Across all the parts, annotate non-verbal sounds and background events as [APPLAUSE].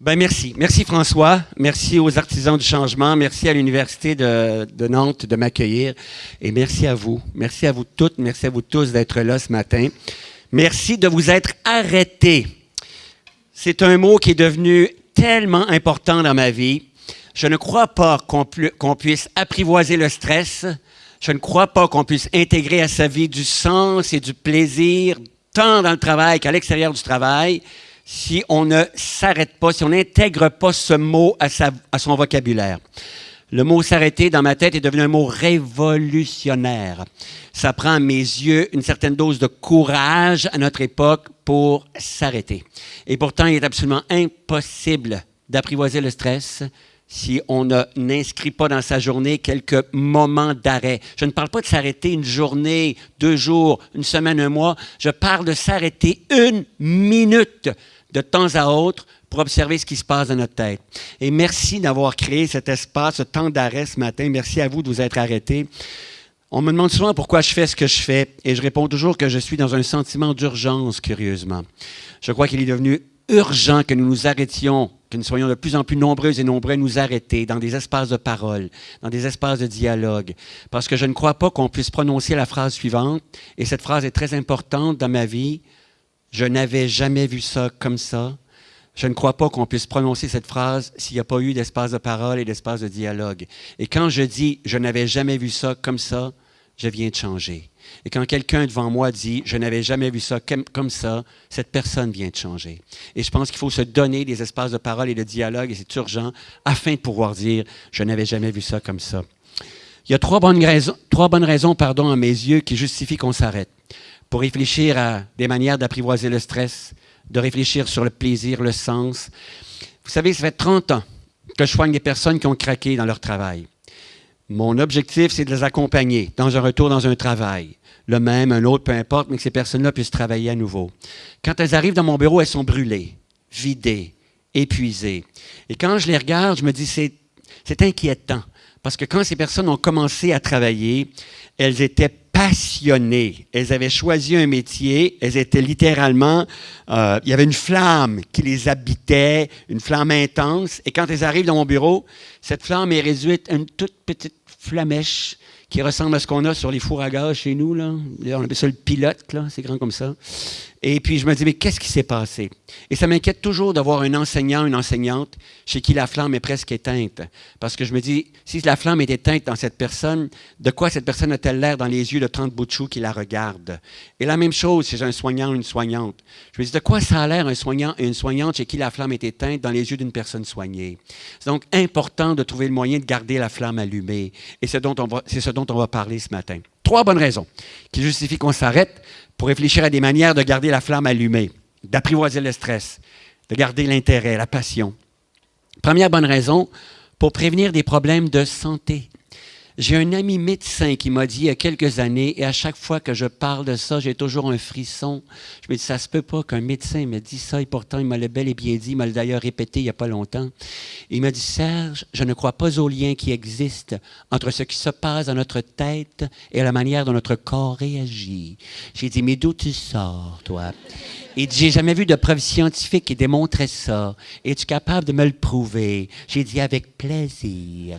Ben merci. Merci François. Merci aux artisans du changement. Merci à l'Université de, de, Nantes de m'accueillir. Et merci à vous. Merci à vous toutes. Merci à vous tous d'être là ce matin. Merci de vous être arrêtés. C'est un mot qui est devenu tellement important dans ma vie. Je ne crois pas qu'on puisse apprivoiser le stress. Je ne crois pas qu'on puisse intégrer à sa vie du sens et du plaisir, tant dans le travail qu'à l'extérieur du travail, si on ne s'arrête pas, si on n'intègre pas ce mot à, son vocabulaire. Le mot s'arrêter dans ma tête est devenu un mot révolutionnaire. Ça prend à mes yeux une certaine dose de courage à notre époque pour s'arrêter. Et pourtant, il est absolument impossible d'apprivoiser le stress si on n'inscrit pas dans sa journée quelques moments d'arrêt. Je ne parle pas de s'arrêter une journée, deux jours, une semaine, un mois. Je parle de s'arrêter une minute de temps à autre pour observer ce qui se passe dans notre tête. Et merci d'avoir créé cet espace, ce temps d'arrêt ce matin. Merci à vous de vous être arrêtés. On me demande souvent pourquoi je fais ce que je fais et je réponds toujours que je suis dans un sentiment d'urgence, curieusement. Je crois qu'il est devenu urgent que nous nous arrêtions, que nous soyons de plus en plus nombreux et nombreux à nous arrêter dans des espaces de parole, dans des espaces de dialogue, parce que je ne crois pas qu'on puisse prononcer la phrase suivante, et cette phrase est très importante dans ma vie, je n'avais jamais vu ça comme ça. Je ne crois pas qu'on puisse prononcer cette phrase s'il n'y a pas eu d'espace de parole et d'espace de dialogue. Et quand je dis je n'avais jamais vu ça comme ça, je viens de changer. Et quand quelqu'un devant moi dit Je n'avais jamais vu ça comme ça, cette personne vient de changer. Et je pense qu'il faut se donner des espaces de parole et de dialogue, et c'est urgent, afin de pouvoir dire Je n'avais jamais vu ça comme ça. Il y a trois bonnes raisons, trois bonnes raisons pardon, à mes yeux qui justifient qu'on s'arrête. Pour réfléchir à des manières d'apprivoiser le stress, de réfléchir sur le plaisir, le sens. Vous savez, ça fait 30 ans que je soigne des personnes qui ont craqué dans leur travail. Mon objectif, c'est de les accompagner dans un retour dans un travail le même, un autre, peu importe, mais que ces personnes-là puissent travailler à nouveau. Quand elles arrivent dans mon bureau, elles sont brûlées, vidées, épuisées. Et quand je les regarde, je me dis, c'est, inquiétant. Parce que quand ces personnes ont commencé à travailler, elles étaient passionnées. Elles avaient choisi un métier. Elles étaient littéralement, euh, il y avait une flamme qui les habitait, une flamme intense. Et quand elles arrivent dans mon bureau, cette flamme est réduite à une toute petite flamèche qui ressemble à ce qu'on a sur les fours à gaz chez nous. Là. On appelle ça le pilote, là, c'est grand comme ça. Et puis je me dis, mais qu'est-ce qui s'est passé? Et ça m'inquiète toujours d'avoir un enseignant, une enseignante chez qui la flamme est presque éteinte. Parce que je me dis, si la flamme est éteinte dans cette personne, de quoi cette personne a-t-elle l'air dans les yeux de 30 bouts qui la regardent? Et la même chose chez un soignant une soignante. Je me dis, de quoi ça a l'air un soignant et une soignante chez qui la flamme est éteinte dans les yeux d'une personne soignée? C'est donc important de trouver le moyen de garder la flamme allumée. Et c'est ce dont on va parler ce matin. Trois bonnes raisons qui justifient qu'on s'arrête pour réfléchir à des manières de garder la flamme allumée, d'apprivoiser le stress, de garder l'intérêt, la passion. Première bonne raison, pour prévenir des problèmes de santé. J'ai un ami médecin qui m'a dit il y a quelques années, et à chaque fois que je parle de ça, j'ai toujours un frisson. Je me dis, ça se peut pas qu'un médecin me dise ça, et pourtant il m'a le bel et bien dit, il m'a d'ailleurs répété il n'y a pas longtemps. Il m'a dit, Serge, je ne crois pas au lien qui existe entre ce qui se passe dans notre tête et la manière dont notre corps réagit. J'ai dit, mais d'où tu sors, toi? Il dit, j'ai jamais vu de preuve scientifique qui démontrait ça. Es-tu capable de me le prouver? J'ai dit, avec plaisir.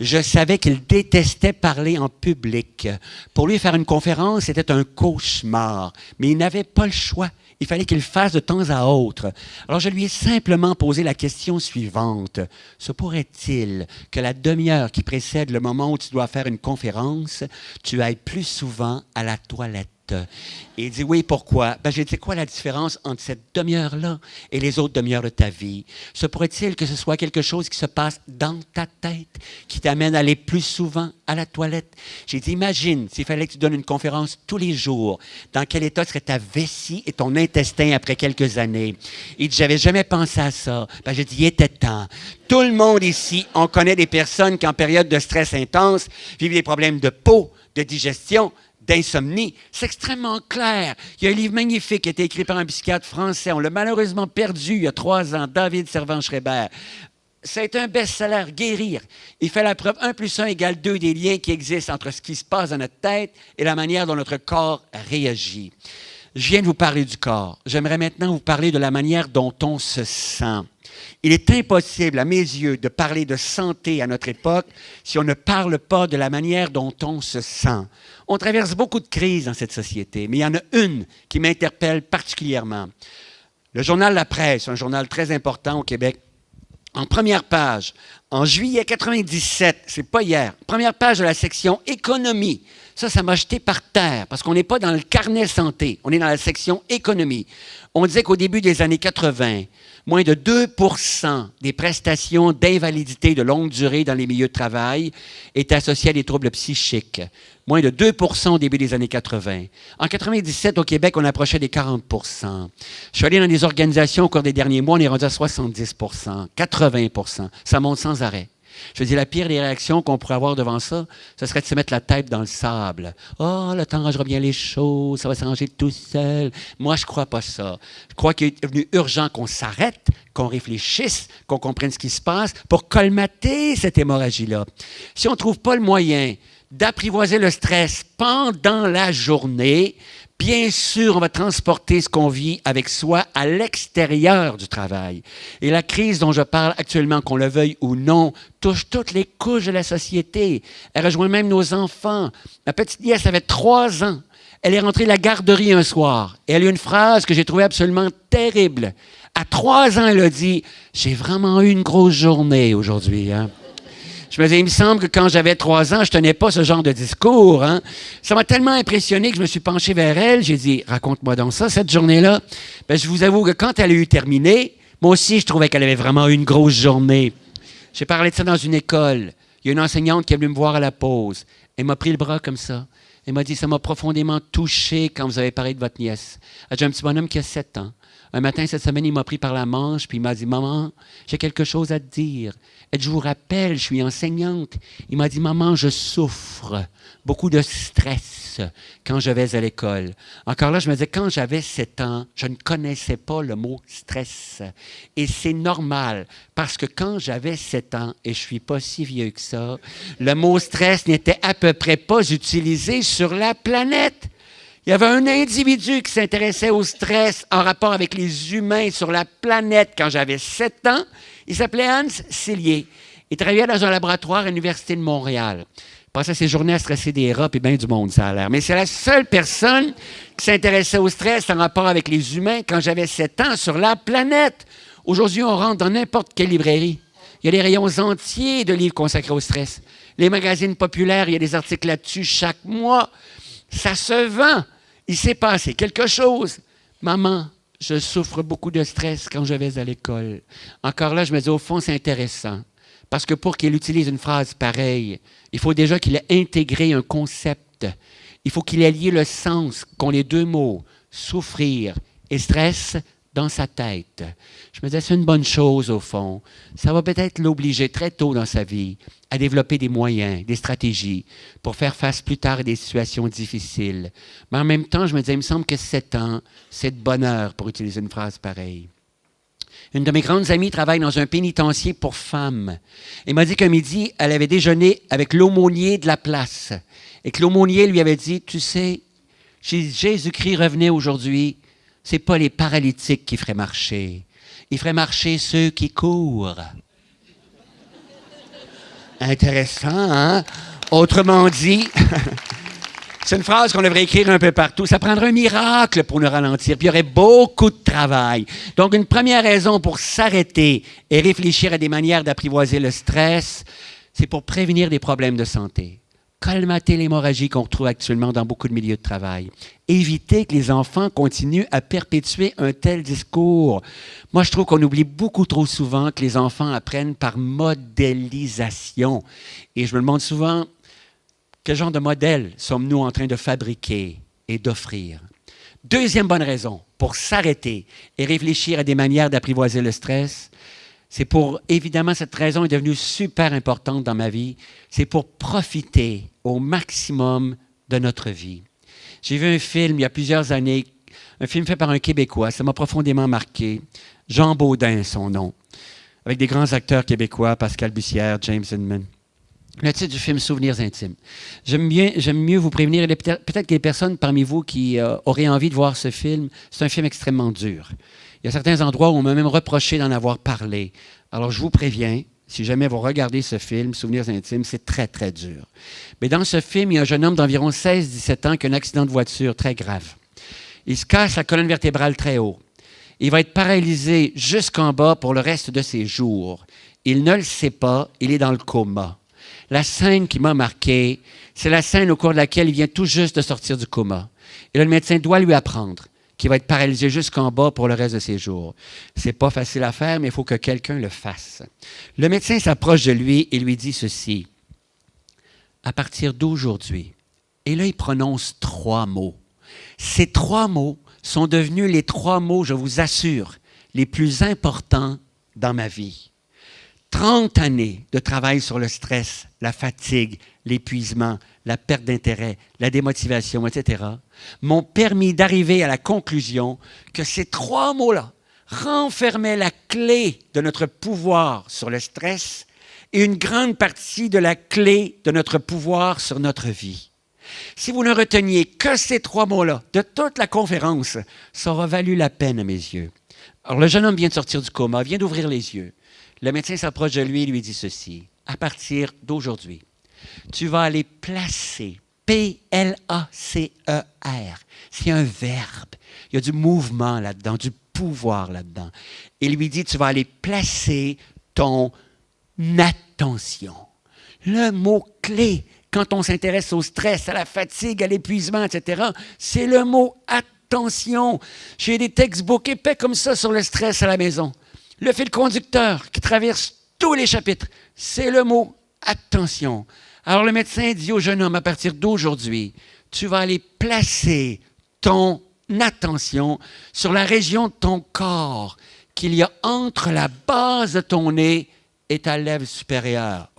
Je savais qu'il détestait parler en public. Pour lui, faire une conférence, c'était un cauchemar. Mais il n'avait pas le choix. Il fallait qu'il fasse de temps à autre. Alors je lui ai simplement posé la question suivante. Se pourrait-il que la demi-heure qui précède le moment où tu dois faire une conférence, tu ailles plus souvent à la toilette? Et il dit oui, pourquoi? Ben, j'ai dit, quoi la différence entre cette demi-heure-là et les autres demi-heures de ta vie? Se pourrait-il que ce soit quelque chose qui se passe dans ta tête, qui t'amène à aller plus souvent à la toilette? J'ai dit, imagine s'il fallait que tu donnes une conférence tous les jours, dans quel état serait ta vessie et ton intestin après quelques années? Il dit, j'avais jamais pensé à ça. Ben, j'ai dit, il était temps. Tout le monde ici, on connaît des personnes qui, en période de stress intense, vivent des problèmes de peau, de digestion, d'insomnie. C'est extrêmement clair. Il y a un livre magnifique qui a été écrit par un psychiatre français. On l'a malheureusement perdu il y a trois ans, David Servan-Schreiber. c'est un best-seller, guérir. Il fait la preuve 1 plus 1 égale 2 des liens qui existent entre ce qui se passe dans notre tête et la manière dont notre corps réagit. Je viens de vous parler du corps. J'aimerais maintenant vous parler de la manière dont on se sent. Il est impossible, à mes yeux, de parler de santé à notre époque si on ne parle pas de la manière dont on se sent. On traverse beaucoup de crises dans cette société, mais il y en a une qui m'interpelle particulièrement. Le journal La Presse, un journal très important au Québec, en première page, en juillet 97, c'est pas hier, première page de la section économie. Ça, ça m'a jeté par terre parce qu'on n'est pas dans le carnet santé, on est dans la section économie. On disait qu'au début des années 80, moins de 2% des prestations d'invalidité de longue durée dans les milieux de travail étaient associées à des troubles psychiques. Moins de 2 au début des années 80. En 97, au Québec, on approchait des 40% Je suis allé dans des organisations au cours des derniers mois, on est rendu à 70% 80% Ça monte sans arrêt. Je dire, la pire des réactions qu'on pourrait avoir devant ça, ce serait de se mettre la tête dans le sable. Oh, le temps rangera bien les choses, ça va s'arranger tout seul. Moi, je crois pas ça. Je crois qu'il est devenu urgent qu'on s'arrête, qu'on réfléchisse, qu'on comprenne ce qui se passe pour colmater cette hémorragie-là. Si on ne trouve pas le moyen d'apprivoiser le stress pendant la journée, Bien sûr, on va transporter ce qu'on vit avec soi à l'extérieur du travail. Et la crise dont je parle actuellement, qu'on le veuille ou non, touche toutes les couches de la société. Elle rejoint même nos enfants. Ma petite nièce avait trois ans. Elle est rentrée de la garderie un soir et elle a eu une phrase que j'ai trouvée absolument terrible. À trois ans, elle a dit J'ai vraiment eu une grosse journée aujourd'hui. Hein? Je me disais, il me semble que quand j'avais trois ans, je tenais pas ce genre de discours. Hein. Ça m'a tellement impressionné que je me suis penché vers elle. J'ai dit, raconte-moi donc ça, cette journée-là. Ben, je vous avoue que quand elle a eu terminé, moi aussi, je trouvais qu'elle avait vraiment une grosse journée. J'ai parlé de ça dans une école. Il y a une enseignante qui est venue me voir à la pause. Elle m'a pris le bras comme ça. Elle m'a dit, ça m'a profondément touché quand vous avez parlé de votre nièce. J'ai un petit bonhomme qui a sept ans. Un matin, cette semaine, il m'a pris par la manche, puis il m'a dit, Maman, j'ai quelque chose à te dire. Et je vous rappelle, je suis enseignante. Il m'a dit, Maman, je souffre beaucoup de stress quand je vais à l'école. Encore là, je me disais, quand j'avais 7 ans, je ne connaissais pas le mot stress. Et c'est normal, parce que quand j'avais 7 ans, et je suis pas si vieux que ça, le mot stress n'était à peu près pas utilisé sur la planète. Il y avait un individu qui s'intéressait au stress en rapport avec les humains sur la planète quand j'avais 7 ans. Il s'appelait Hans Cillier. Il travaillait dans un laboratoire à l'Université de Montréal. Il passait ses journées à stresser des rats et bien du monde, ça a l'air. Mais c'est la seule personne qui s'intéressait au stress en rapport avec les humains quand j'avais 7 ans sur la planète. Aujourd'hui, on rentre dans n'importe quelle librairie. Il y a des rayons entiers de livres consacrés au stress. Les magazines populaires, il y a des articles là-dessus chaque mois. Ça se vend. Il s'est passé quelque chose. Maman, je souffre beaucoup de stress quand je vais à l'école. Encore là, je me dis, au fond, c'est intéressant. Parce que pour qu'il utilise une phrase pareille, il faut déjà qu'il ait intégré un concept. Il faut qu'il ait lié le sens qu'ont les deux mots, souffrir et stress, dans sa tête. Je me disais, c'est une bonne chose au fond. Ça va peut-être l'obliger très tôt dans sa vie à développer des moyens, des stratégies pour faire face plus tard à des situations difficiles. Mais en même temps, je me disais, il me semble que sept ans, c'est de bonheur pour utiliser une phrase pareille. Une de mes grandes amies travaille dans un pénitencier pour femmes. Elle m'a dit qu'un midi, elle avait déjeuné avec l'aumônier de la place. Et que l'aumônier lui avait dit, tu sais, Jésus-Christ revenait aujourd'hui, ce n'est pas les paralytiques qui feraient marcher. Il ferait marcher ceux qui courent. Intéressant, hein? Autrement dit, [LAUGHS] c'est une phrase qu'on devrait écrire un peu partout. Ça prendrait un miracle pour nous ralentir, puis il y aurait beaucoup de travail. Donc, une première raison pour s'arrêter et réfléchir à des manières d'apprivoiser le stress, c'est pour prévenir des problèmes de santé colmater l'hémorragie qu'on retrouve actuellement dans beaucoup de milieux de travail. Éviter que les enfants continuent à perpétuer un tel discours. Moi, je trouve qu'on oublie beaucoup trop souvent que les enfants apprennent par modélisation. Et je me demande souvent, quel genre de modèle sommes-nous en train de fabriquer et d'offrir? Deuxième bonne raison pour s'arrêter et réfléchir à des manières d'apprivoiser le stress, c'est pour, évidemment, cette raison est devenue super importante dans ma vie, c'est pour profiter au maximum de notre vie. J'ai vu un film il y a plusieurs années, un film fait par un Québécois, ça m'a profondément marqué. Jean Baudin, son nom. avec des grands acteurs québécois, Pascal Bussière, James Inman. Le titre du film Souvenirs intimes. J'aime mieux vous prévenir, peut-être qu'il y a des personnes parmi vous qui euh, auraient envie de voir ce film. C'est un film extrêmement dur. Il y a certains endroits où on m'a même reproché d'en avoir parlé. Alors je vous préviens, si jamais vous regardez ce film, Souvenirs intimes, c'est très, très dur. Mais dans ce film, il y a un jeune homme d'environ 16-17 ans qui a un accident de voiture très grave. Il se casse la colonne vertébrale très haut. Il va être paralysé jusqu'en bas pour le reste de ses jours. Il ne le sait pas, il est dans le coma. La scène qui m'a marqué, c'est la scène au cours de laquelle il vient tout juste de sortir du coma. Et le médecin doit lui apprendre qu'il va être paralysé jusqu'en bas pour le reste de ses jours. C'est pas facile à faire, mais il faut que quelqu'un le fasse. Le médecin s'approche de lui et lui dit ceci. À partir d'aujourd'hui, et là il prononce trois mots. Ces trois mots sont devenus les trois mots, je vous assure, les plus importants dans ma vie. 30 années de travail sur le stress, la fatigue, l'épuisement, la perte d'intérêt, la démotivation, etc., m'ont permis d'arriver à la conclusion que ces trois mots-là renfermaient la clé de notre pouvoir sur le stress et une grande partie de la clé de notre pouvoir sur notre vie. Si vous ne reteniez que ces trois mots-là de toute la conférence, ça aura valu la peine à mes yeux. Alors le jeune homme vient de sortir du coma, vient d'ouvrir les yeux. Le médecin s'approche de lui et lui dit ceci. À partir d'aujourd'hui, tu vas aller placer P-L-A-C-E-R. C'est un verbe. Il y a du mouvement là-dedans, du pouvoir là-dedans. Il lui dit, tu vas aller placer ton attention. Le mot clé, quand on s'intéresse au stress, à la fatigue, à l'épuisement, etc., c'est le mot attention. J'ai des textbooks épais comme ça sur le stress à la maison. Le fil conducteur qui traverse tous les chapitres, c'est le mot attention. Alors le médecin dit au jeune homme, à partir d'aujourd'hui, tu vas aller placer ton attention sur la région de ton corps qu'il y a entre la base de ton nez et ta lèvre supérieure.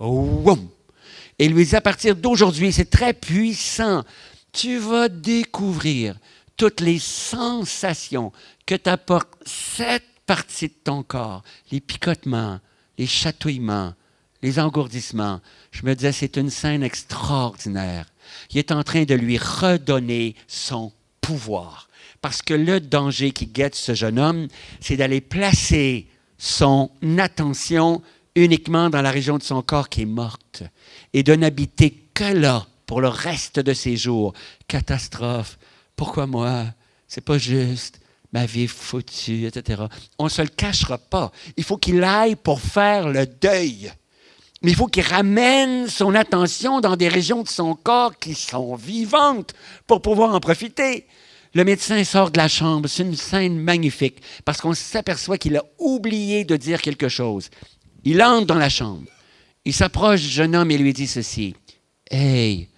Et lui dit, à partir d'aujourd'hui, c'est très puissant, tu vas découvrir toutes les sensations que t'apporte cette partie de ton corps, les picotements, les chatouillements, les engourdissements. Je me disais, c'est une scène extraordinaire. Il est en train de lui redonner son pouvoir. Parce que le danger qui guette ce jeune homme, c'est d'aller placer son attention uniquement dans la région de son corps qui est morte et de n'habiter que là pour le reste de ses jours. Catastrophe. Pourquoi moi? C'est pas juste ma vie est foutue, etc. On ne se le cachera pas. Il faut qu'il aille pour faire le deuil. Mais il faut qu'il ramène son attention dans des régions de son corps qui sont vivantes pour pouvoir en profiter. Le médecin sort de la chambre. C'est une scène magnifique parce qu'on s'aperçoit qu'il a oublié de dire quelque chose. Il entre dans la chambre. Il s'approche du jeune homme et lui dit ceci. Hey,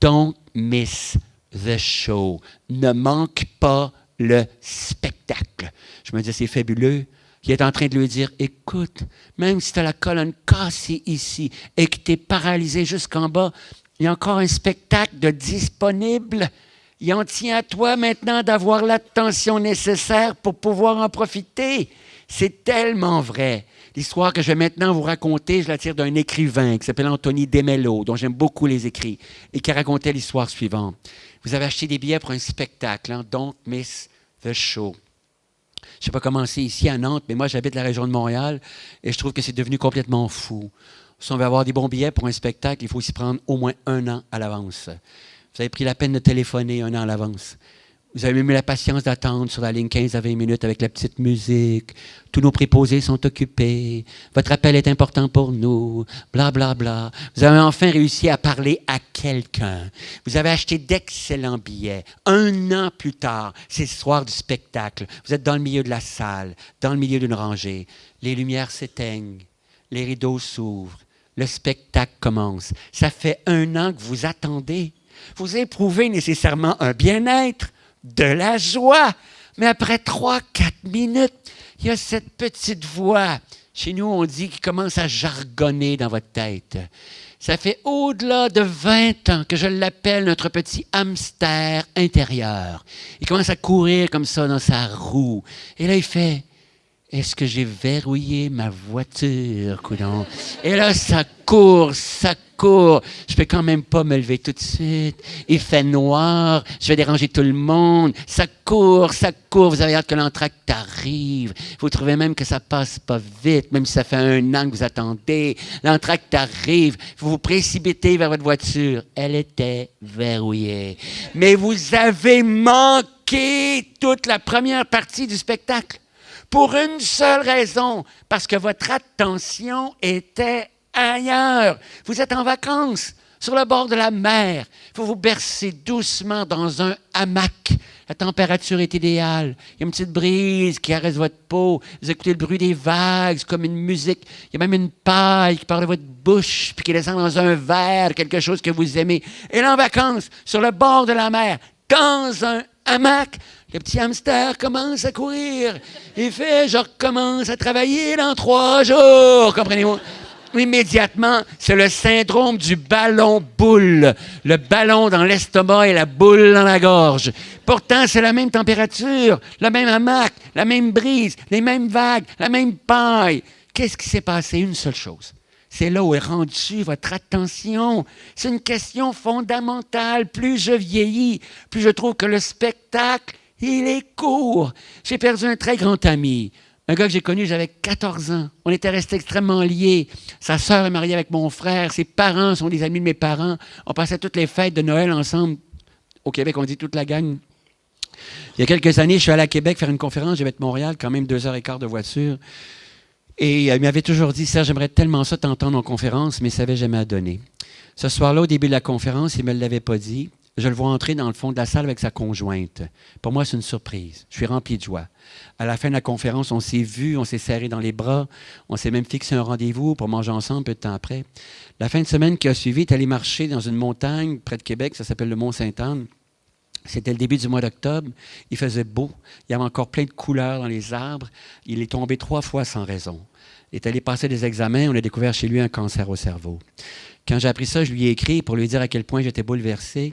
don't miss the show. Ne manque pas le spectacle. Je me disais, c'est fabuleux. Il est en train de lui dire, écoute, même si tu as la colonne cassée ici et que tu es paralysé jusqu'en bas, il y a encore un spectacle de disponible. Il en tient à toi maintenant d'avoir l'attention nécessaire pour pouvoir en profiter. C'est tellement vrai. L'histoire que je vais maintenant vous raconter, je la tire d'un écrivain qui s'appelle Anthony Demello, dont j'aime beaucoup les écrits, et qui racontait l'histoire suivante. Vous avez acheté des billets pour un spectacle, hein? Don't Miss the Show. Je ne sais pas comment c'est ici à Nantes, mais moi j'habite la région de Montréal et je trouve que c'est devenu complètement fou. Si on veut avoir des bons billets pour un spectacle, il faut s'y prendre au moins un an à l'avance. Vous avez pris la peine de téléphoner un an à l'avance. Vous avez même la patience d'attendre sur la ligne 15 à 20 minutes avec la petite musique. Tous nos préposés sont occupés. Votre appel est important pour nous. Bla, bla, bla. Vous avez enfin réussi à parler à quelqu'un. Vous avez acheté d'excellents billets. Un an plus tard, c'est le soir du spectacle. Vous êtes dans le milieu de la salle, dans le milieu d'une rangée. Les lumières s'éteignent. Les rideaux s'ouvrent. Le spectacle commence. Ça fait un an que vous attendez. Vous éprouvez nécessairement un bien-être de la joie. Mais après trois, quatre minutes, il y a cette petite voix. Chez nous, on dit qu'il commence à jargonner dans votre tête. Ça fait au-delà de 20 ans que je l'appelle notre petit hamster intérieur. Il commence à courir comme ça dans sa roue. Et là, il fait est-ce que j'ai verrouillé ma voiture, coudon? Et là, ça court, ça court. Je peux quand même pas me lever tout de suite. Il fait noir, je vais déranger tout le monde. Ça court, ça court. Vous avez hâte que l'entracte arrive. Vous trouvez même que ça passe pas vite, même si ça fait un an que vous attendez. L'entracte arrive. Vous vous précipitez vers votre voiture. Elle était verrouillée. Mais vous avez manqué toute la première partie du spectacle pour une seule raison, parce que votre attention était ailleurs. Vous êtes en vacances, sur le bord de la mer. Vous vous bercez doucement dans un hamac. La température est idéale. Il y a une petite brise qui caresse votre peau. Vous écoutez le bruit des vagues, comme une musique. Il y a même une paille qui part de votre bouche, puis qui descend dans un verre, quelque chose que vous aimez. Et là, en vacances, sur le bord de la mer, dans un hamac, le petit hamster commence à courir. Il fait, je recommence à travailler dans trois jours. Comprenez-vous? Immédiatement, c'est le syndrome du ballon boule. Le ballon dans l'estomac et la boule dans la gorge. Pourtant, c'est la même température, le même hamac, la même brise, les mêmes vagues, la même paille. Qu'est-ce qui s'est passé? Une seule chose. C'est là où est rendue votre attention. C'est une question fondamentale. Plus je vieillis, plus je trouve que le spectacle il est court. J'ai perdu un très grand ami. Un gars que j'ai connu, j'avais 14 ans. On était restés extrêmement liés. Sa sœur est mariée avec mon frère. Ses parents sont des amis de mes parents. On passait toutes les fêtes de Noël ensemble. Au Québec, on dit toute la gang. Il y a quelques années, je suis allé à Québec faire une conférence. J'avais de Montréal, quand même deux heures et quart de voiture. Et euh, il m'avait toujours dit, Serge, j'aimerais tellement ça t'entendre en conférence, mais il savait jamais à donner. Ce soir-là, au début de la conférence, il ne me l'avait pas dit je le vois entrer dans le fond de la salle avec sa conjointe. Pour moi, c'est une surprise. Je suis rempli de joie. À la fin de la conférence, on s'est vu, on s'est serré dans les bras, on s'est même fixé un rendez-vous pour manger ensemble peu de temps après. La fin de semaine qui a suivi, est allé marcher dans une montagne près de Québec, ça s'appelle le Mont-Sainte-Anne. C'était le début du mois d'octobre. Il faisait beau. Il y avait encore plein de couleurs dans les arbres. Il est tombé trois fois sans raison. Il est allé passer des examens. On a découvert chez lui un cancer au cerveau. Quand j'ai appris ça, je lui ai écrit pour lui dire à quel point j'étais bouleversé.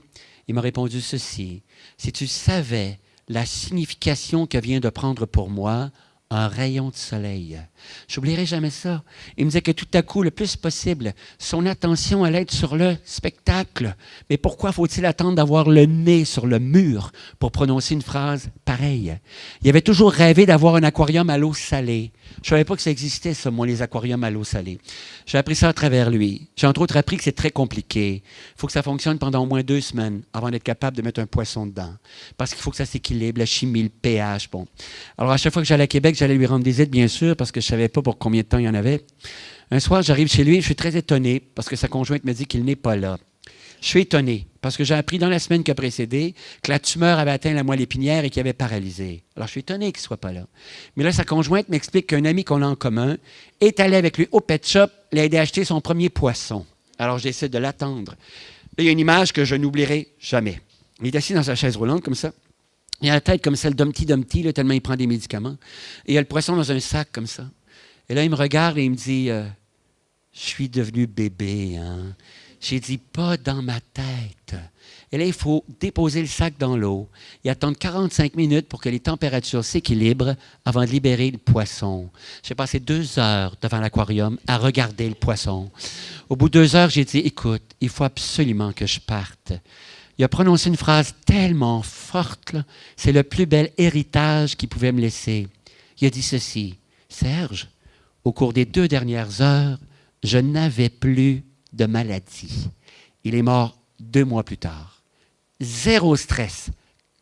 Il m'a répondu ceci. Si tu savais la signification que vient de prendre pour moi un rayon de soleil. J'oublierai jamais ça. Il me disait que tout à coup, le plus possible, son attention allait être sur le spectacle. Mais pourquoi faut-il attendre d'avoir le nez sur le mur pour prononcer une phrase pareille? Il avait toujours rêvé d'avoir un aquarium à l'eau salée. Je ne savais pas que ça existait, ça, moi, les aquariums à l'eau salée. J'ai appris ça à travers lui. J'ai entre autres appris que c'est très compliqué. Il faut que ça fonctionne pendant au moins deux semaines avant d'être capable de mettre un poisson dedans. Parce qu'il faut que ça s'équilibre, la chimie, le pH. Bon. Alors, à chaque fois que j'allais à Québec, j'allais lui rendre aides, bien sûr, parce que savais pas pour combien de temps il y en avait. Un soir, j'arrive chez lui, je suis très étonné parce que sa conjointe me dit qu'il n'est pas là. Je suis étonné parce que j'ai appris dans la semaine qui a précédé que la tumeur avait atteint la moelle épinière et qu'il avait paralysé. Alors, je suis étonné qu'il ne soit pas là. Mais là, sa conjointe m'explique qu'un ami qu'on a en commun est allé avec lui au pet shop, l'a aidé à acheter son premier poisson. Alors, j'essaie de l'attendre. il y a une image que je n'oublierai jamais. Il est assis dans sa chaise roulante comme ça. Il a la tête comme celle d'Humpty Dumpty, tellement il prend des médicaments. Et il a le poisson dans un sac comme ça. Et là, il me regarde et il me dit euh, Je suis devenu bébé, hein. J'ai dit, pas dans ma tête. Et là, il faut déposer le sac dans l'eau et attendre 45 minutes pour que les températures s'équilibrent avant de libérer le poisson. J'ai passé deux heures devant l'aquarium à regarder le poisson. Au bout de deux heures, j'ai dit, écoute, il faut absolument que je parte. Il a prononcé une phrase tellement forte, c'est le plus bel héritage qu'il pouvait me laisser. Il a dit ceci, Serge, au cours des deux dernières heures, je n'avais plus de maladie. Il est mort deux mois plus tard. Zéro stress,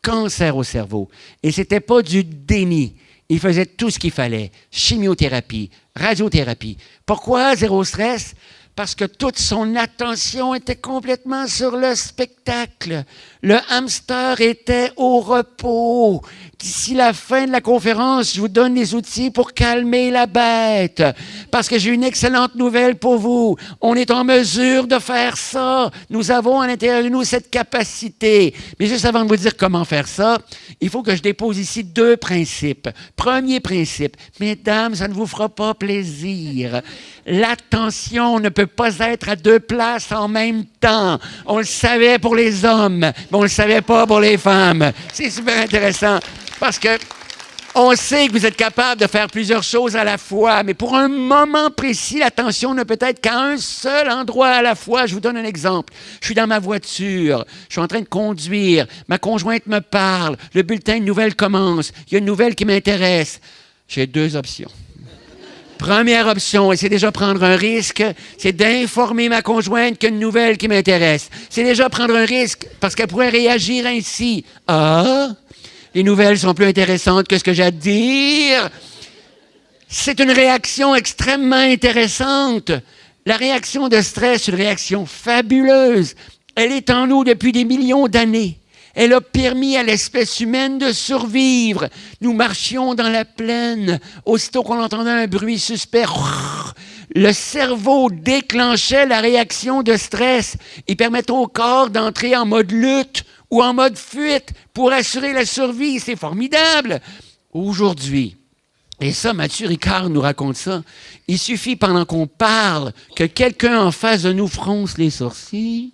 cancer au cerveau. Et ce n'était pas du déni. Il faisait tout ce qu'il fallait. Chimiothérapie, radiothérapie. Pourquoi zéro stress? Parce que toute son attention était complètement sur le spectacle. Le hamster était au repos. D'ici la fin de la conférence, je vous donne les outils pour calmer la bête. Parce que j'ai une excellente nouvelle pour vous. On est en mesure de faire ça. Nous avons à l'intérieur de nous cette capacité. Mais juste avant de vous dire comment faire ça, il faut que je dépose ici deux principes. Premier principe, mesdames, ça ne vous fera pas plaisir. L'attention ne peut pas être à deux places en même temps. On le savait pour les hommes, mais on ne le savait pas pour les femmes. C'est super intéressant. Parce que On sait que vous êtes capable de faire plusieurs choses à la fois, mais pour un moment précis, l'attention ne peut être qu'à un seul endroit à la fois. Je vous donne un exemple. Je suis dans ma voiture, je suis en train de conduire, ma conjointe me parle, le bulletin de nouvelles commence, il y a une nouvelle qui m'intéresse. J'ai deux options. Première option, et c'est déjà prendre un risque, c'est d'informer ma conjointe qu'il y a une nouvelle qui m'intéresse. C'est déjà prendre un risque parce qu'elle pourrait réagir ainsi. Ah, les nouvelles sont plus intéressantes que ce que j'ai à dire. C'est une réaction extrêmement intéressante. La réaction de stress, une réaction fabuleuse. Elle est en nous depuis des millions d'années. Elle a permis à l'espèce humaine de survivre. Nous marchions dans la plaine. Aussitôt qu'on entendait un bruit suspect, le cerveau déclenchait la réaction de stress et permettait au corps d'entrer en mode lutte ou en mode fuite pour assurer la survie. C'est formidable. Aujourd'hui, et ça, Mathieu Ricard nous raconte ça. Il suffit pendant qu'on parle que quelqu'un en face de nous fronce les sourcils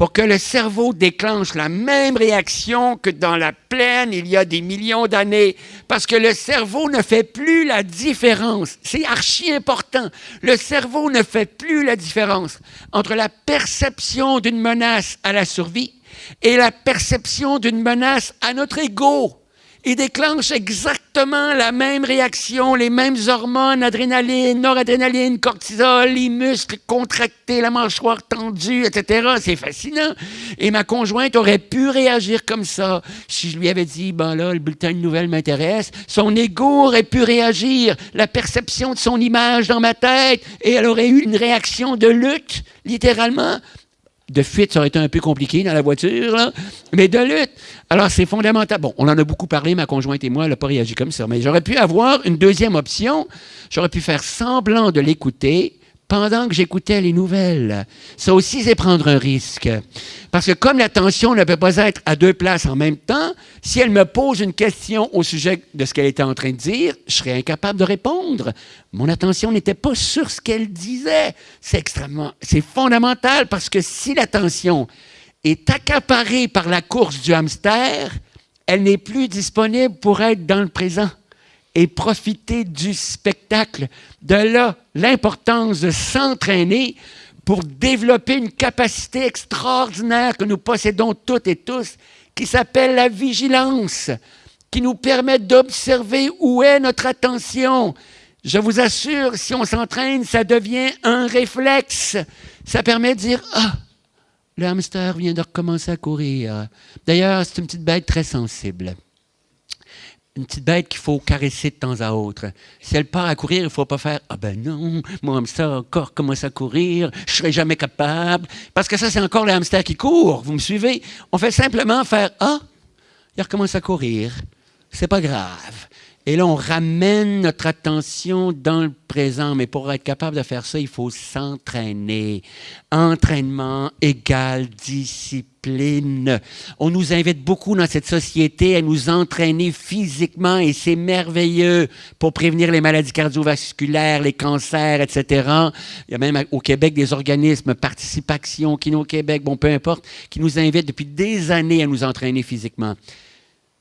pour que le cerveau déclenche la même réaction que dans la plaine il y a des millions d'années. Parce que le cerveau ne fait plus la différence. C'est archi important. Le cerveau ne fait plus la différence entre la perception d'une menace à la survie et la perception d'une menace à notre ego. Il déclenche exactement la même réaction, les mêmes hormones, adrénaline, noradrénaline, cortisol, les muscles contractés, la mâchoire tendue, etc. C'est fascinant. Et ma conjointe aurait pu réagir comme ça si je lui avais dit, ben là, le bulletin de nouvelles m'intéresse. Son ego aurait pu réagir, la perception de son image dans ma tête, et elle aurait eu une réaction de lutte, littéralement de fuite, ça aurait été un peu compliqué dans la voiture, mais de lutte. Alors, c'est fondamental. Bon, on en a beaucoup parlé, ma conjointe et moi, elle n'a pas réagi comme ça, mais j'aurais pu avoir une deuxième option. J'aurais pu faire semblant de l'écouter, pendant que j'écoutais les nouvelles. Ça aussi, c'est prendre un risque. Parce que comme l'attention ne peut pas être à deux places en même temps, si elle me pose une question au sujet de ce qu'elle était en train de dire, je serais incapable de répondre. Mon attention n'était pas sur ce qu'elle disait. C'est extrêmement, c'est fondamental parce que si l'attention est accaparée par la course du hamster, elle n'est plus disponible pour être dans le présent et profiter du spectacle. De là, l'importance de s'entraîner pour développer une capacité extraordinaire que nous possédons toutes et tous, qui s'appelle la vigilance, qui nous permet d'observer où est notre attention. Je vous assure, si on s'entraîne, ça devient un réflexe. Ça permet de dire, ah, le hamster vient de recommencer à courir. D'ailleurs, c'est une petite bête très sensible une petite bête qu'il faut caresser de temps à autre. Si elle part à courir, il ne faut pas faire Ah ben non, mon hamster encore commence à courir, je ne serai jamais capable. Parce que ça, c'est encore le hamster qui court. Vous me suivez? On fait simplement faire Ah, il recommence à courir. C'est pas grave. Et là, on ramène notre attention dans le présent. Mais pour être capable de faire ça, il faut s'entraîner. Entraînement égale discipline. On nous invite beaucoup dans cette société à nous entraîner physiquement et c'est merveilleux pour prévenir les maladies cardiovasculaires, les cancers, etc. Il y a même au Québec des organismes, Participation, Kino Québec, bon, peu importe, qui nous invitent depuis des années à nous entraîner physiquement.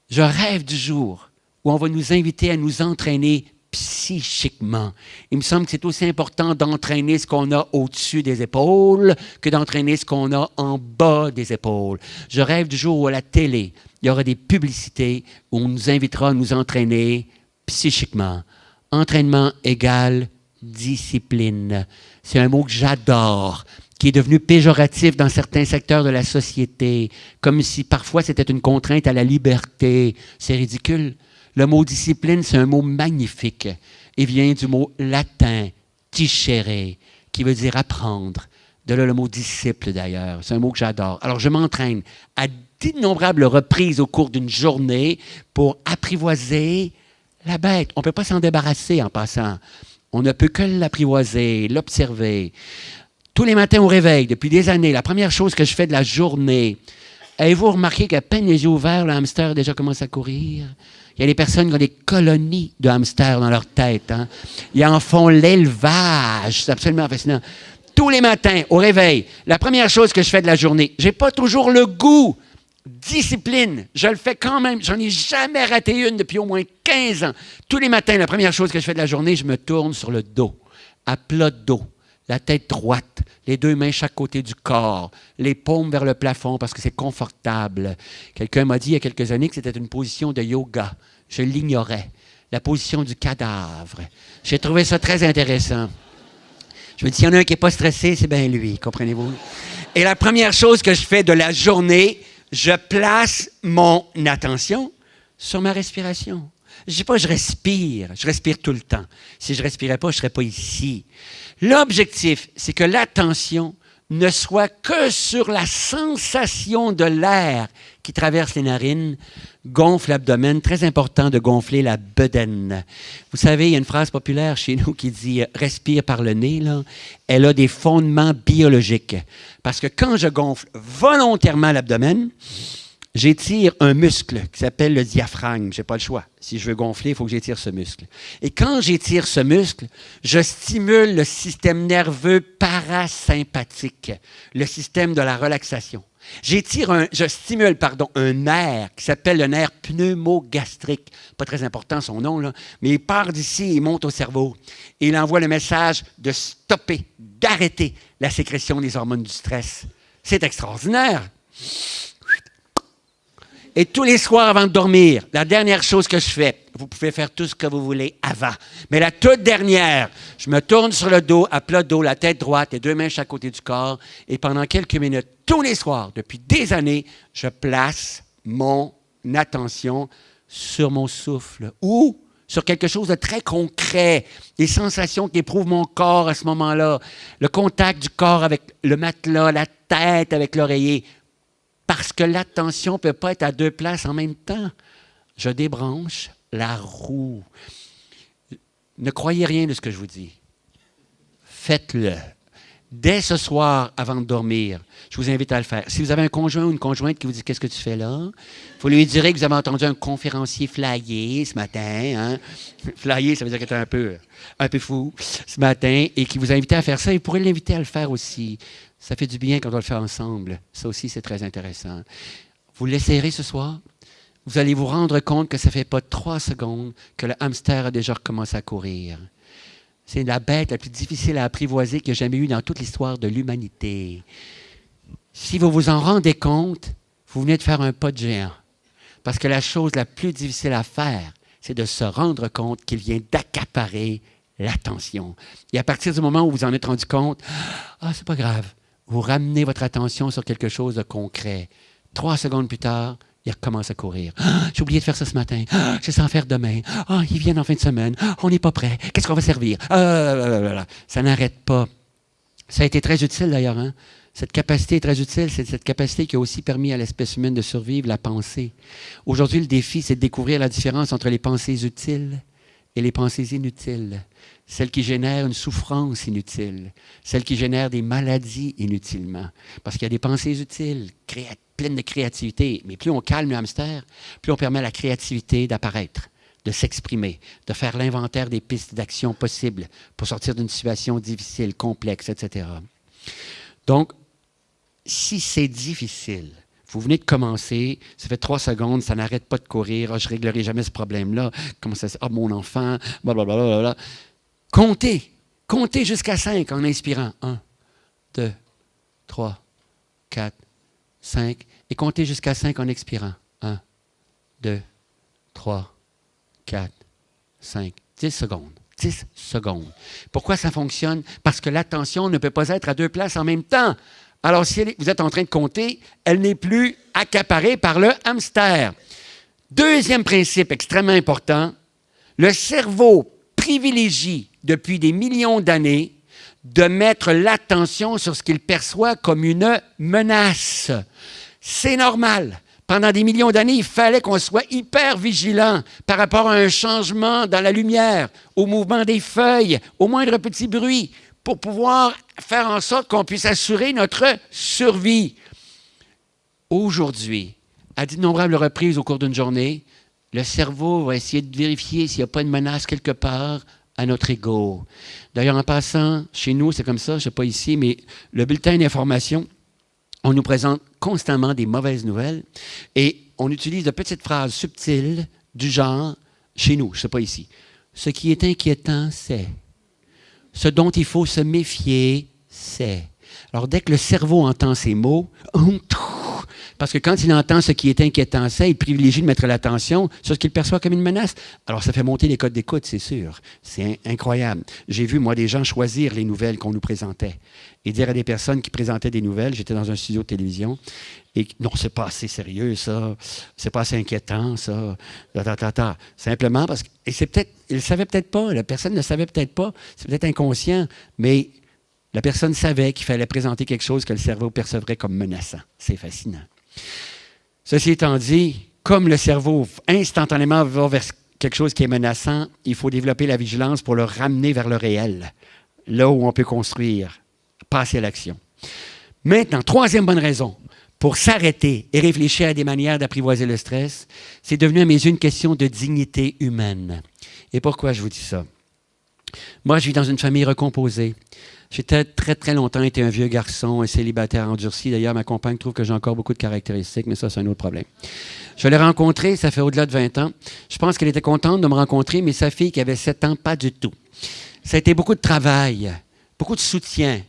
Je rêve du jour où on va nous inviter à nous entraîner psychiquement. Il me semble que c'est aussi important d'entraîner ce qu'on a au-dessus des épaules que d'entraîner ce qu'on a en bas des épaules. Je rêve du jour où à la télé, il y aura des publicités où on nous invitera à nous entraîner psychiquement. Entraînement égale discipline. C'est un mot que j'adore qui est devenu péjoratif dans certains secteurs de la société, comme si parfois c'était une contrainte à la liberté. C'est ridicule. Le mot discipline, c'est un mot magnifique. Il vient du mot latin, tichere, qui veut dire apprendre. De là le mot disciple d'ailleurs. C'est un mot que j'adore. Alors je m'entraîne à d'innombrables reprises au cours d'une journée pour apprivoiser la bête. On ne peut pas s'en débarrasser en passant. On ne peut que l'apprivoiser, l'observer. Tous les matins au réveil, depuis des années, la première chose que je fais de la journée, avez-vous remarqué qu'à peine les yeux ouverts, le hamster déjà commencé à courir? Il y a des personnes qui ont des colonies de hamsters dans leur tête. Hein. Ils en font l'élevage. C'est absolument fascinant. Tous les matins, au réveil, la première chose que je fais de la journée, j'ai pas toujours le goût Discipline, je le fais quand même. J'en ai jamais raté une depuis au moins 15 ans. Tous les matins, la première chose que je fais de la journée, je me tourne sur le dos, à plat dos, la tête droite, les deux mains chaque côté du corps, les paumes vers le plafond parce que c'est confortable. Quelqu'un m'a dit il y a quelques années que c'était une position de yoga. Je l'ignorais. La position du cadavre. J'ai trouvé ça très intéressant. Je me dis, s'il y en a un qui n'est pas stressé, c'est bien lui, comprenez-vous? Et la première chose que je fais de la journée, je place mon attention sur ma respiration. Je dis pas je respire, je respire tout le temps. Si je respirais pas, je serais pas ici. L'objectif, c'est que l'attention ne soit que sur la sensation de l'air qui traverse les narines, gonfle l'abdomen. Très important de gonfler la bedaine. Vous savez, il y a une phrase populaire chez nous qui dit respire par le nez. Là. Elle a des fondements biologiques. Parce que quand je gonfle volontairement l'abdomen, j'étire un muscle qui s'appelle le diaphragme. Je n'ai pas le choix. Si je veux gonfler, il faut que j'étire ce muscle. Et quand j'étire ce muscle, je stimule le système nerveux parasympathique, le système de la relaxation. J'étire un, je stimule pardon, un nerf qui s'appelle le nerf pneumogastrique. Pas très important son nom, mais il part d'ici, il monte au cerveau. Et il envoie le message de stopper, d'arrêter la sécrétion des hormones du stress. C'est extraordinaire. Et tous les soirs avant de dormir, la dernière chose que je fais, vous pouvez faire tout ce que vous voulez avant, mais la toute dernière, je me tourne sur le dos, à plat dos, la tête droite, et deux mains chaque côté du corps, et pendant quelques minutes, tous les soirs, depuis des années, je place mon attention sur mon souffle ou sur quelque chose de très concret, les sensations qu'éprouve mon corps à ce moment-là, le contact du corps avec le matelas, la tête avec l'oreiller parce que l'attention ne peut pas être à deux places en même temps. Je débranche la roue. Ne croyez rien de ce que je vous dis. Faites-le. Dès ce soir, avant de dormir, je vous invite à le faire. Si vous avez un conjoint ou une conjointe qui vous dit Qu'est-ce que tu fais là? Il faut lui dire que vous avez entendu un conférencier flyer ce matin. Hein? [LAUGHS] Flyer, ça veut dire qu'il était un peu, un peu fou ce matin et qui vous a invité à faire ça. Pourrait l'inviter à le faire aussi. Ça fait du bien quand on le fait ensemble. Ça aussi, c'est très intéressant. Vous l'essayerez ce soir? Vous allez vous rendre compte que ça ne fait pas trois secondes que le hamster a déjà recommencé à courir. C'est la bête la plus difficile à apprivoiser qu'il y a jamais eu dans toute l'histoire de l'humanité. Si vous vous en rendez compte, vous venez de faire un pas de géant. Parce que la chose la plus difficile à faire, c'est de se rendre compte qu'il vient d'accaparer l'attention. Et à partir du moment où vous en êtes rendu compte, ah, c'est pas grave, vous ramenez votre attention sur quelque chose de concret. Trois secondes plus tard, il recommence à courir. Ah, j'ai oublié de faire ça ce matin. Ah, je vais en faire demain. Ah, ils viennent en fin de semaine. on n'est pas prêt. Qu'est-ce qu'on va servir? ça n'arrête pas. Ça a été très utile d'ailleurs. Hein. Cette capacité est très utile. C'est cette capacité qui a aussi permis à l'espèce humaine de survivre, la pensée. Aujourd'hui, le défi, c'est de découvrir la différence entre les pensées utiles et les pensées inutiles celle qui génère une souffrance inutile, celle qui génère des maladies inutilement. Parce qu'il y a des pensées utiles, pleines de créativité. Mais plus on calme le hamster, plus on permet à la créativité d'apparaître, de s'exprimer, de faire l'inventaire des pistes d'action possibles pour sortir d'une situation difficile, complexe, etc. Donc, si c'est difficile, vous venez de commencer, ça fait trois secondes, ça n'arrête pas de courir, ah, je ne réglerai jamais ce problème-là, comment ça Ah, mon enfant, blablabla. Comptez. Comptez jusqu'à 5 en inspirant. 1, 2, 3, 4, 5. Et comptez jusqu'à 5 en expirant. 1, 2, 3, 4, 5. 10 secondes. 10 secondes. Pourquoi ça fonctionne? Parce que l'attention ne peut pas être à deux places en même temps. Alors, si vous êtes en train de compter, elle n'est plus accaparée par le hamster. Deuxième principe extrêmement important, le cerveau privilégie depuis des millions d'années de mettre l'attention sur ce qu'il perçoit comme une menace. C'est normal. Pendant des millions d'années, il fallait qu'on soit hyper vigilant par rapport à un changement dans la lumière, au mouvement des feuilles, au moindre petit bruit, pour pouvoir faire en sorte qu'on puisse assurer notre survie. Aujourd'hui, à d'innombrables reprises au cours d'une journée, le cerveau va essayer de vérifier s'il n'y a pas une menace quelque part à notre ego. D'ailleurs, en passant, chez nous, c'est comme ça, je ne sais pas ici, mais le bulletin d'information on nous présente constamment des mauvaises nouvelles et on utilise de petites phrases subtiles du genre, chez nous, je ne sais pas ici, ce qui est inquiétant, c'est. Ce dont il faut se méfier, c'est. Alors, dès que le cerveau entend ces mots, parce que quand il entend ce qui est inquiétant, c'est, il privilégie de mettre l'attention sur ce qu'il perçoit comme une menace. Alors, ça fait monter les codes d'écoute, c'est sûr. C'est incroyable. J'ai vu, moi, des gens choisir les nouvelles qu'on nous présentait et dire à des personnes qui présentaient des nouvelles, j'étais dans un studio de télévision, et non, c'est pas assez sérieux, ça, c'est pas assez inquiétant, ça, Simplement parce que, et c'est peut-être, il ne savait peut-être pas, la personne ne savait peut-être pas, c'est peut-être inconscient, mais la personne savait qu'il fallait présenter quelque chose que le cerveau percevrait comme menaçant. C'est fascinant. Ceci étant dit, comme le cerveau instantanément va vers quelque chose qui est menaçant, il faut développer la vigilance pour le ramener vers le réel, là où on peut construire, passer à l'action. Maintenant, troisième bonne raison pour s'arrêter et réfléchir à des manières d'apprivoiser le stress, c'est devenu à mes yeux une question de dignité humaine. Et pourquoi je vous dis ça? Moi, je vis dans une famille recomposée. J'étais très, très longtemps été un vieux garçon, un célibataire endurci. D'ailleurs, ma compagne trouve que j'ai encore beaucoup de caractéristiques, mais ça, c'est un autre problème. Je l'ai rencontré, ça fait au-delà de 20 ans. Je pense qu'elle était contente de me rencontrer, mais sa fille, qui avait 7 ans, pas du tout. Ça a été beaucoup de travail, beaucoup de soutien,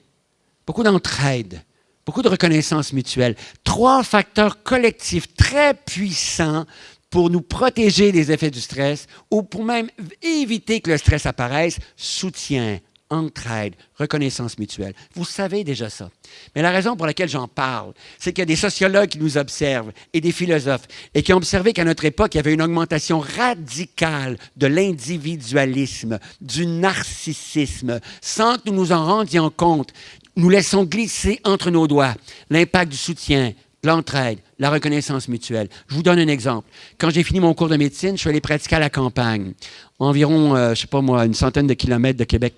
beaucoup d'entraide, beaucoup de reconnaissance mutuelle. Trois facteurs collectifs très puissants pour nous protéger des effets du stress ou pour même éviter que le stress apparaisse, soutien, entraide, reconnaissance mutuelle. Vous savez déjà ça. Mais la raison pour laquelle j'en parle, c'est qu'il y a des sociologues qui nous observent et des philosophes et qui ont observé qu'à notre époque, il y avait une augmentation radicale de l'individualisme, du narcissisme, sans que nous nous en rendions compte. Nous laissons glisser entre nos doigts l'impact du soutien, l'entraide, la reconnaissance mutuelle. Je vous donne un exemple. Quand j'ai fini mon cours de médecine, je suis allé pratiquer à la campagne, environ, euh, je ne sais pas moi, une centaine de kilomètres de Québec.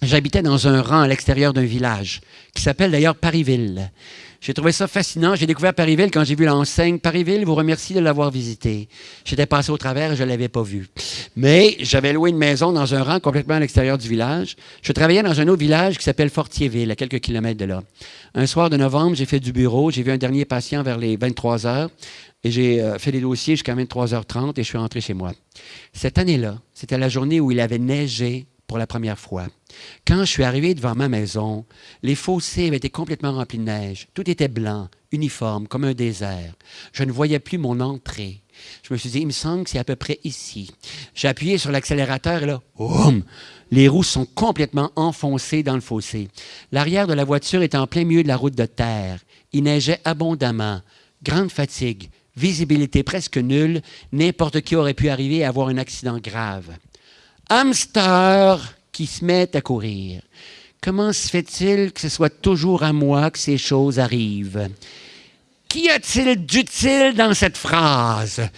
J'habitais dans un rang à l'extérieur d'un village, qui s'appelle d'ailleurs Parisville. J'ai trouvé ça fascinant. J'ai découvert Parisville quand j'ai vu l'enseigne. Parisville vous remercie de l'avoir visité. J'étais passé au travers et je ne l'avais pas vu. Mais j'avais loué une maison dans un rang complètement à l'extérieur du village. Je travaillais dans un autre village qui s'appelle Fortierville, à quelques kilomètres de là. Un soir de novembre, j'ai fait du bureau. J'ai vu un dernier patient vers les 23 heures. Et j'ai euh, fait les dossiers jusqu'à 23h30 et je suis rentré chez moi. Cette année-là, c'était la journée où il avait neigé pour la première fois. Quand je suis arrivé devant ma maison, les fossés avaient été complètement remplis de neige. Tout était blanc, uniforme, comme un désert. Je ne voyais plus mon entrée. Je me suis dit, il me semble que c'est à peu près ici. J'ai appuyé sur l'accélérateur et là, boum, les roues sont complètement enfoncées dans le fossé. L'arrière de la voiture est en plein milieu de la route de terre. Il neigeait abondamment. Grande fatigue, visibilité presque nulle. N'importe qui aurait pu arriver à avoir un accident grave hamster qui se met à courir. Comment se fait-il que ce soit toujours à moi que ces choses arrivent? Qu'y a-t-il d'utile dans cette phrase?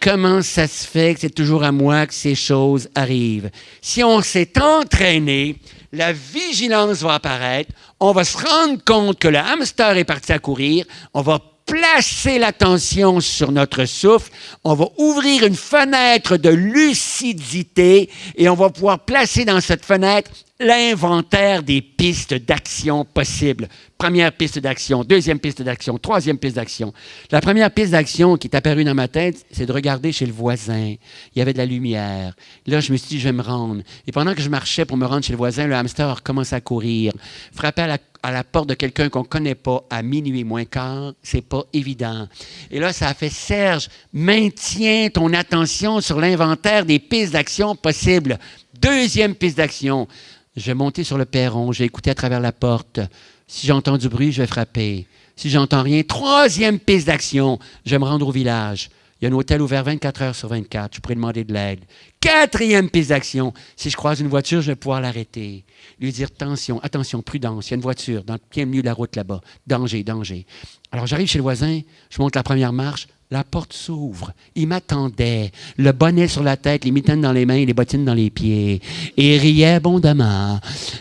Comment ça se fait que c'est toujours à moi que ces choses arrivent? Si on s'est entraîné, la vigilance va apparaître, on va se rendre compte que le hamster est parti à courir, on va placer l'attention sur notre souffle, on va ouvrir une fenêtre de lucidité et on va pouvoir placer dans cette fenêtre l'inventaire des pistes d'action possibles. Première piste d'action, deuxième piste d'action, troisième piste d'action. La première piste d'action qui est apparue dans ma tête, c'est de regarder chez le voisin. Il y avait de la lumière. Là, je me suis dit, je vais me rendre. Et pendant que je marchais pour me rendre chez le voisin, le hamster a à courir, frapper à la à la porte de quelqu'un qu'on ne connaît pas à minuit moins quart, c'est pas évident. Et là, ça a fait Serge, maintiens ton attention sur l'inventaire des pistes d'action possibles. Deuxième piste d'action. Je vais monter sur le perron, je vais écouter à travers la porte. Si j'entends du bruit, je vais frapper. Si j'entends rien, troisième piste d'action, je vais me rendre au village. Il y a un hôtel ouvert 24 heures sur 24. Je pourrais demander de l'aide. Quatrième piste d'action. Si je croise une voiture, je vais pouvoir l'arrêter. Lui dire attention, attention, prudence. Il y a une voiture dans le plein milieu de la route là-bas. Danger, danger. Alors j'arrive chez le voisin, je monte la première marche. La porte s'ouvre. Il m'attendait. Le bonnet sur la tête, les mitaines dans les mains et les bottines dans les pieds. Et il riait abondamment.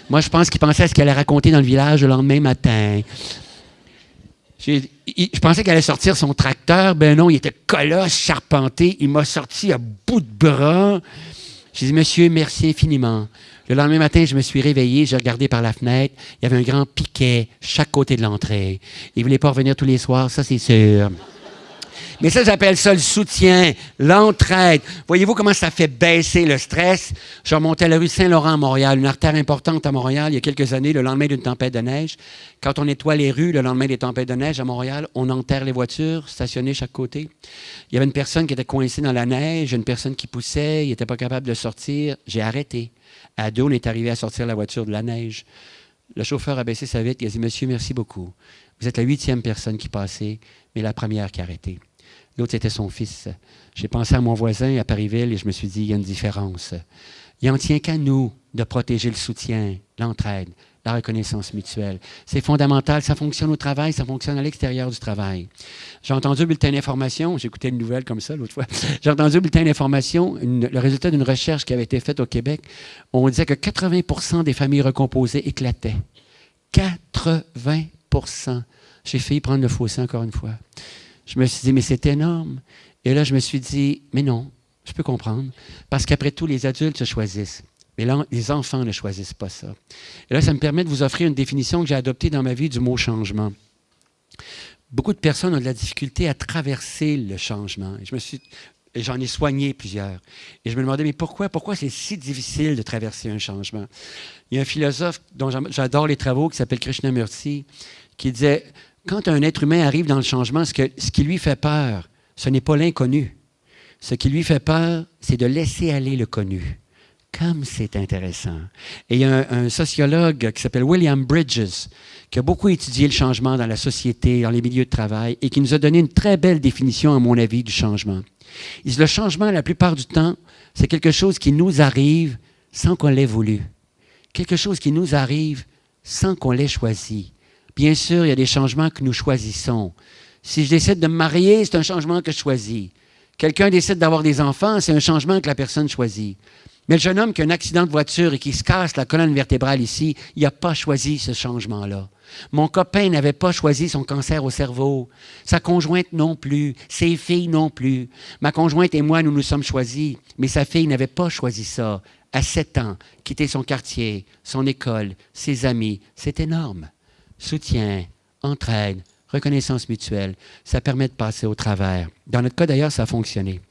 Moi, je pense qu'il pensait à ce qu'elle allait raconter dans le village le lendemain matin. Je pensais qu'elle allait sortir son tracteur. Ben non, il était colosse, charpenté. Il m'a sorti à bout de bras. J'ai dit, monsieur, merci infiniment. Le lendemain matin, je me suis réveillé, j'ai regardé par la fenêtre, il y avait un grand piquet chaque côté de l'entrée. Il ne voulait pas revenir tous les soirs, ça c'est sûr. Mais ça, j'appelle ça le soutien, l'entraide. Voyez-vous comment ça fait baisser le stress? Je remontais la rue Saint-Laurent à Montréal, une artère importante à Montréal, il y a quelques années, le lendemain d'une tempête de neige. Quand on nettoie les rues, le lendemain des tempêtes de neige à Montréal, on enterre les voitures stationnées chaque côté. Il y avait une personne qui était coincée dans la neige, une personne qui poussait, il n'était pas capable de sortir. J'ai arrêté. À on est arrivé à sortir la voiture de la neige. Le chauffeur a baissé sa vitre, il a dit Monsieur, merci beaucoup. Vous êtes la huitième personne qui passait, mais la première qui a arrêté. L'autre, c'était son fils. J'ai pensé à mon voisin à Parisville et je me suis dit, il y a une différence. Il en tient qu'à nous de protéger le soutien, l'entraide, la reconnaissance mutuelle. C'est fondamental. Ça fonctionne au travail, ça fonctionne à l'extérieur du travail. J'ai entendu le bulletin d'information, j'écoutais une nouvelle comme ça l'autre fois. [LAUGHS] J'ai entendu le bulletin d'information, le résultat d'une recherche qui avait été faite au Québec. On disait que 80% des familles recomposées éclataient. 80% J'ai failli prendre le fossé encore une fois. Je me suis dit, mais c'est énorme. Et là, je me suis dit, mais non, je peux comprendre. Parce qu'après tout, les adultes se choisissent. Mais là, les enfants ne choisissent pas ça. Et là, ça me permet de vous offrir une définition que j'ai adoptée dans ma vie du mot changement. Beaucoup de personnes ont de la difficulté à traverser le changement. Et j'en ai soigné plusieurs. Et je me demandais, mais pourquoi, pourquoi c'est si difficile de traverser un changement? Il y a un philosophe dont j'adore les travaux qui s'appelle Krishnamurti, qui disait, quand un être humain arrive dans le changement, ce, qui lui fait peur, ce n'est pas l'inconnu. Ce qui lui fait peur, c'est de laisser aller le connu. Comme c'est intéressant. Et il y a un, sociologue qui s'appelle William Bridges, qui a beaucoup étudié le changement dans la société, dans les milieux de travail, et qui nous a donné une très belle définition, à mon avis, du changement. Il dit, le changement, la plupart du temps, c'est quelque chose qui nous arrive sans qu'on l'ait voulu. Quelque chose qui nous arrive sans qu'on l'ait choisi. Bien sûr, il y a des changements que nous choisissons. Si je décide de me marier, c'est un changement que je choisis. Quelqu'un décide d'avoir des enfants, c'est un changement que la personne choisit. Mais le jeune homme qui a un accident de voiture et qui se casse la colonne vertébrale ici, il n'a pas choisi ce changement-là. Mon copain n'avait pas choisi son cancer au cerveau. Sa conjointe non plus. Ses filles non plus. Ma conjointe et moi, nous nous sommes choisis. Mais sa fille n'avait pas choisi ça. À sept ans, quitter son quartier, son école, ses amis, c'est énorme soutien, entraide, reconnaissance mutuelle, ça permet de passer au travers. Dans notre cas, d'ailleurs, ça a fonctionné.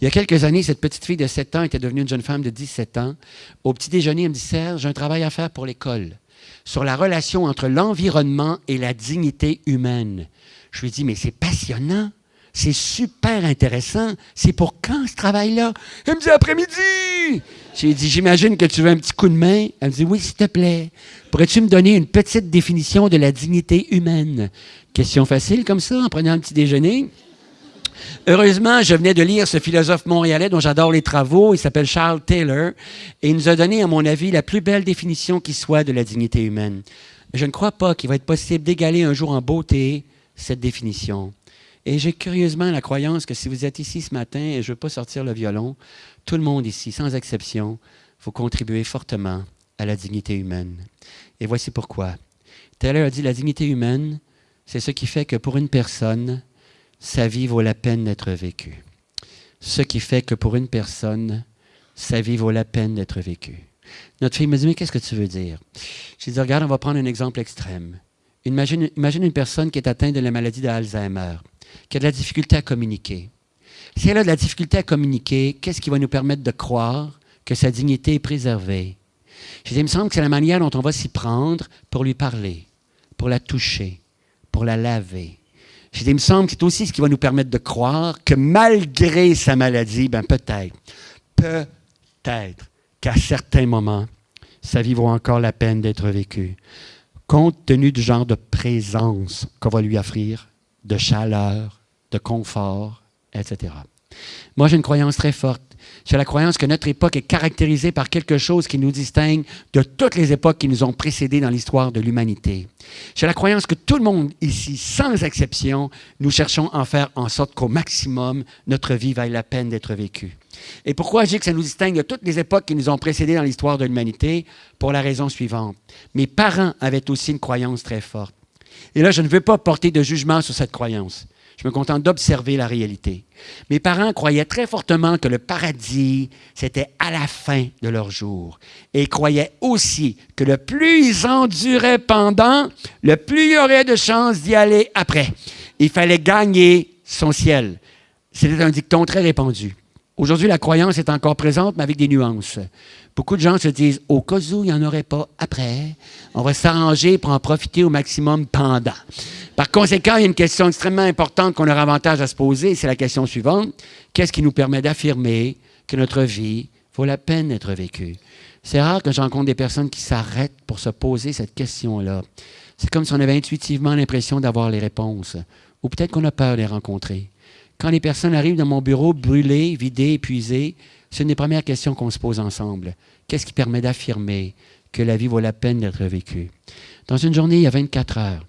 Il y a quelques années, cette petite fille de 7 ans était devenue une jeune femme de 17 ans. Au petit déjeuner, elle me dit Serge, j'ai un travail à faire pour l'école sur la relation entre l'environnement et la dignité humaine. Je lui dis Mais c'est passionnant. C'est super intéressant. C'est pour quand ce travail-là? Elle me dit après-midi. J'ai dit, j'imagine que tu veux un petit coup de main. Elle me dit, oui, s'il te plaît. Pourrais-tu me donner une petite définition de la dignité humaine? Question facile comme ça, en prenant un petit déjeuner. Heureusement, je venais de lire ce philosophe montréalais dont j'adore les travaux. Il s'appelle Charles Taylor. Et il nous a donné, à mon avis, la plus belle définition qui soit de la dignité humaine. Je ne crois pas qu'il va être possible d'égaler un jour en beauté cette définition. Et j'ai curieusement la croyance que si vous êtes ici ce matin, et je ne veux pas sortir le violon, tout le monde ici, sans exception, faut contribuer fortement à la dignité humaine. Et voici pourquoi. Taylor a dit la dignité humaine, c'est ce qui fait que pour une personne, sa vie vaut la peine d'être vécue. Ce qui fait que pour une personne, sa vie vaut la peine d'être vécue. Notre fille me dit, mais qu'est-ce que tu veux dire? Je dit, regarde, on va prendre un exemple extrême. Imagine, imagine une personne qui est atteinte de la maladie d'Alzheimer qui a de la difficulté à communiquer. Si elle a de la difficulté à communiquer, qu'est-ce qui va nous permettre de croire que sa dignité est préservée? Je dis, il me semble que c'est la manière dont on va s'y prendre pour lui parler, pour la toucher, pour la laver. Je dis, il me semble que c'est aussi ce qui va nous permettre de croire que malgré sa maladie, ben peut-être, peut-être qu'à certains moments, sa vie vaut encore la peine d'être vécue, compte tenu du genre de présence qu'on va lui offrir de chaleur, de confort, etc. Moi, j'ai une croyance très forte. J'ai la croyance que notre époque est caractérisée par quelque chose qui nous distingue de toutes les époques qui nous ont précédés dans l'histoire de l'humanité. J'ai la croyance que tout le monde ici, sans exception, nous cherchons à faire en sorte qu'au maximum, notre vie vaille la peine d'être vécue. Et pourquoi je dis que ça nous distingue de toutes les époques qui nous ont précédés dans l'histoire de l'humanité? Pour la raison suivante. Mes parents avaient aussi une croyance très forte. Et là, je ne veux pas porter de jugement sur cette croyance. Je me contente d'observer la réalité. Mes parents croyaient très fortement que le paradis, c'était à la fin de leur jour. Et ils croyaient aussi que le plus ils enduraient pendant, le plus il y aurait de chances d'y aller après. Il fallait gagner son ciel. C'était un dicton très répandu. Aujourd'hui, la croyance est encore présente, mais avec des nuances. Beaucoup de gens se disent, au cas où il n'y en aurait pas après, on va s'arranger pour en profiter au maximum pendant. Par conséquent, il y a une question extrêmement importante qu'on aura avantage à se poser, c'est la question suivante. Qu'est-ce qui nous permet d'affirmer que notre vie vaut la peine d'être vécue? C'est rare que je rencontre des personnes qui s'arrêtent pour se poser cette question-là. C'est comme si on avait intuitivement l'impression d'avoir les réponses, ou peut-être qu'on a peur de les rencontrer. Quand les personnes arrivent dans mon bureau brûlées, vidées, épuisées, c'est une des premières questions qu'on se pose ensemble. Qu'est-ce qui permet d'affirmer que la vie vaut la peine d'être vécue? Dans une journée, il y a 24 heures.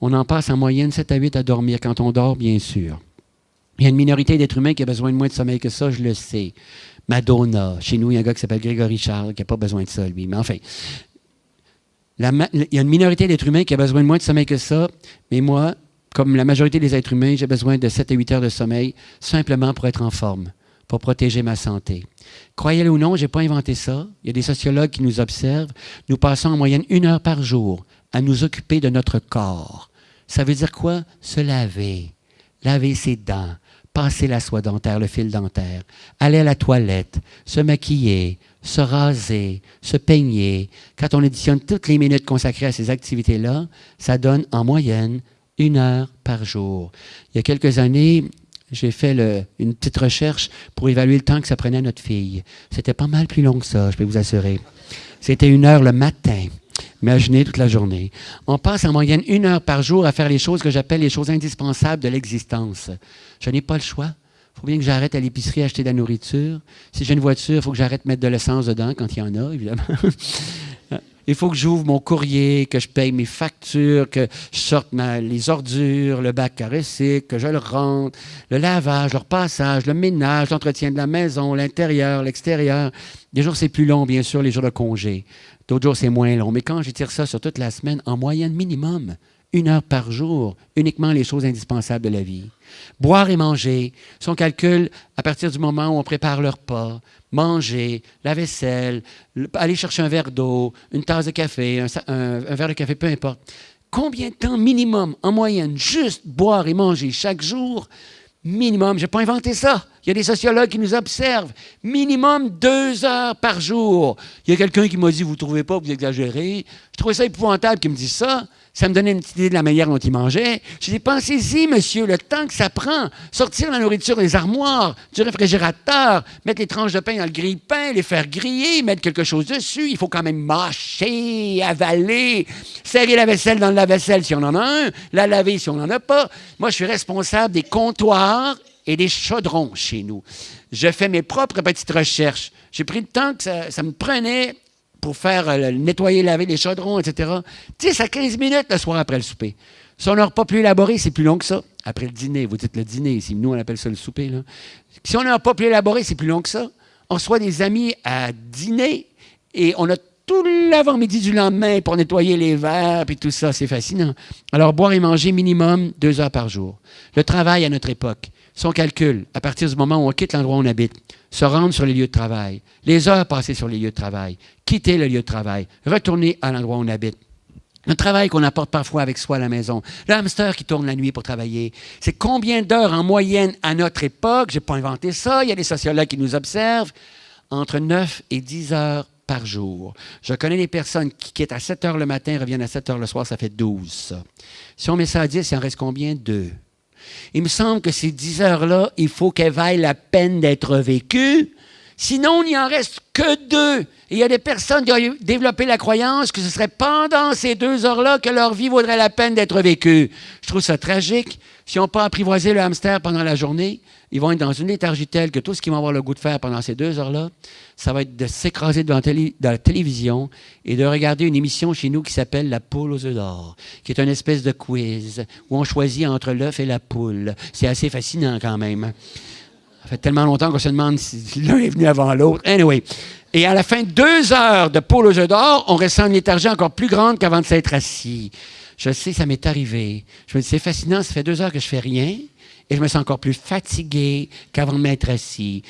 On en passe en moyenne 7 à 8 à dormir quand on dort, bien sûr. Il y a une minorité d'êtres humains qui a besoin de moins de sommeil que ça, je le sais. Madonna. Chez nous, il y a un gars qui s'appelle Grégory Charles qui n'a pas besoin de ça, lui. Mais enfin, il y a une minorité d'êtres humains qui a besoin de moins de sommeil que ça. Mais moi, comme la majorité des êtres humains, j'ai besoin de 7 à 8 heures de sommeil simplement pour être en forme, pour protéger ma santé. Croyez-le ou non, je n'ai pas inventé ça. Il y a des sociologues qui nous observent. Nous passons en moyenne une heure par jour à nous occuper de notre corps. Ça veut dire quoi? Se laver, laver ses dents, passer la soie dentaire, le fil dentaire, aller à la toilette, se maquiller, se raser, se peigner. Quand on additionne toutes les minutes consacrées à ces activités-là, ça donne en moyenne une heure par jour. Il y a quelques années, j'ai fait une petite recherche pour évaluer le temps que ça prenait à notre fille. C'était pas mal plus long que ça, je peux vous assurer. C'était une heure le matin. Imaginez toute la journée. On passe en moyenne une heure par jour à faire les choses que j'appelle les choses indispensables de l'existence. Je n'ai pas le choix. Il faut bien que j'arrête à l'épicerie acheter de la nourriture. Si j'ai une voiture, il faut que j'arrête de mettre de l'essence dedans quand il y en a, évidemment. [LAUGHS] Il faut que j'ouvre mon courrier, que je paye mes factures, que je sorte les ordures, le bac à recycle, que je le rentre, le lavage, le repassage, le ménage, l'entretien de la maison, l'intérieur, l'extérieur. Des jours, c'est plus long, bien sûr, les jours de congé. D'autres jours, c'est moins long. Mais quand j'étire ça sur toute la semaine, en moyenne minimum, une heure par jour, uniquement les choses indispensables de la vie. Boire et manger, son calcul à partir du moment où on prépare le repas, manger, la vaisselle, aller chercher un verre d'eau, une tasse de café, un, verre de café, peu importe. Combien de temps minimum, en moyenne, juste boire et manger chaque jour? Minimum, je n'ai pas inventé ça. Il y a des sociologues qui nous observent. Minimum deux heures par jour. Il y a quelqu'un qui m'a dit, vous ne trouvez pas, vous exagérez. Je trouvais ça épouvantable qu'il me dise ça. Ça me donnait une petite idée de la manière dont il mangeait. Je dit, pensez-y, monsieur, le temps que ça prend. Sortir la nourriture des armoires, du réfrigérateur, mettre les tranches de pain dans le grille-pain, les faire griller, mettre quelque chose dessus. Il faut quand même mâcher, avaler, serrer la vaisselle dans le lave-vaisselle si on en a un, la laver si on n'en a pas. Moi, je suis responsable des comptoirs et des chaudrons chez nous. Je fais mes propres petites recherches. J'ai pris le temps que ça me prenait pour faire euh, nettoyer, laver les chaudrons, etc. 10 à 15 minutes le soir après le souper. Si on n'a pas plus élaboré, c'est plus long que ça. Après le dîner, vous dites le dîner nous on appelle ça le souper. Si on n'a pas plus élaboré, c'est plus long que ça. On reçoit des amis à dîner et on a tout l'avant-midi du lendemain pour nettoyer les verres et tout ça, c'est fascinant. Alors, boire et manger minimum deux heures par jour. Le travail à notre époque, son calcul, à partir du moment où on quitte l'endroit où on habite, se rendre sur les lieux de travail, les heures passées sur les lieux de travail, quitter le lieu de travail, retourner à l'endroit où on habite. Le travail qu'on apporte parfois avec soi à la maison, le qui tourne la nuit pour travailler, c'est combien d'heures en moyenne à notre époque, je n'ai pas inventé ça, il y a des sociologues qui nous observent, entre 9 et 10 heures par jour. Je connais des personnes qui quittent à 7 heures le matin, reviennent à 7 heures le soir, ça fait 12. Si on met ça à 10, il en reste combien? Deux. Il me semble que ces 10 heures-là, il faut qu'elles vaillent la peine d'être vécues. Sinon, il n'y en reste que deux. Et il y a des personnes qui ont développé la croyance que ce serait pendant ces deux heures-là que leur vie vaudrait la peine d'être vécue. Je trouve ça tragique. Si on n'a pas apprivoisé le hamster pendant la journée, ils vont être dans une léthargie telle que tout ce qu'ils vont avoir le goût de faire pendant ces deux heures-là, ça va être de s'écraser devant la télévision et de regarder une émission chez nous qui s'appelle La poule aux œufs d'or, qui est une espèce de quiz où on choisit entre l'œuf et la poule. C'est assez fascinant quand même. Ça fait tellement longtemps qu'on se demande si l'un est venu avant l'autre. Anyway. Et à la fin de deux heures de poule aux œufs d'or, on ressent une léthargie encore plus grande qu'avant de s'être assis. Je sais, ça m'est arrivé. Je me dis, c'est fascinant, ça fait deux heures que je fais rien et je me sens encore plus fatigué qu'avant de m'être assis.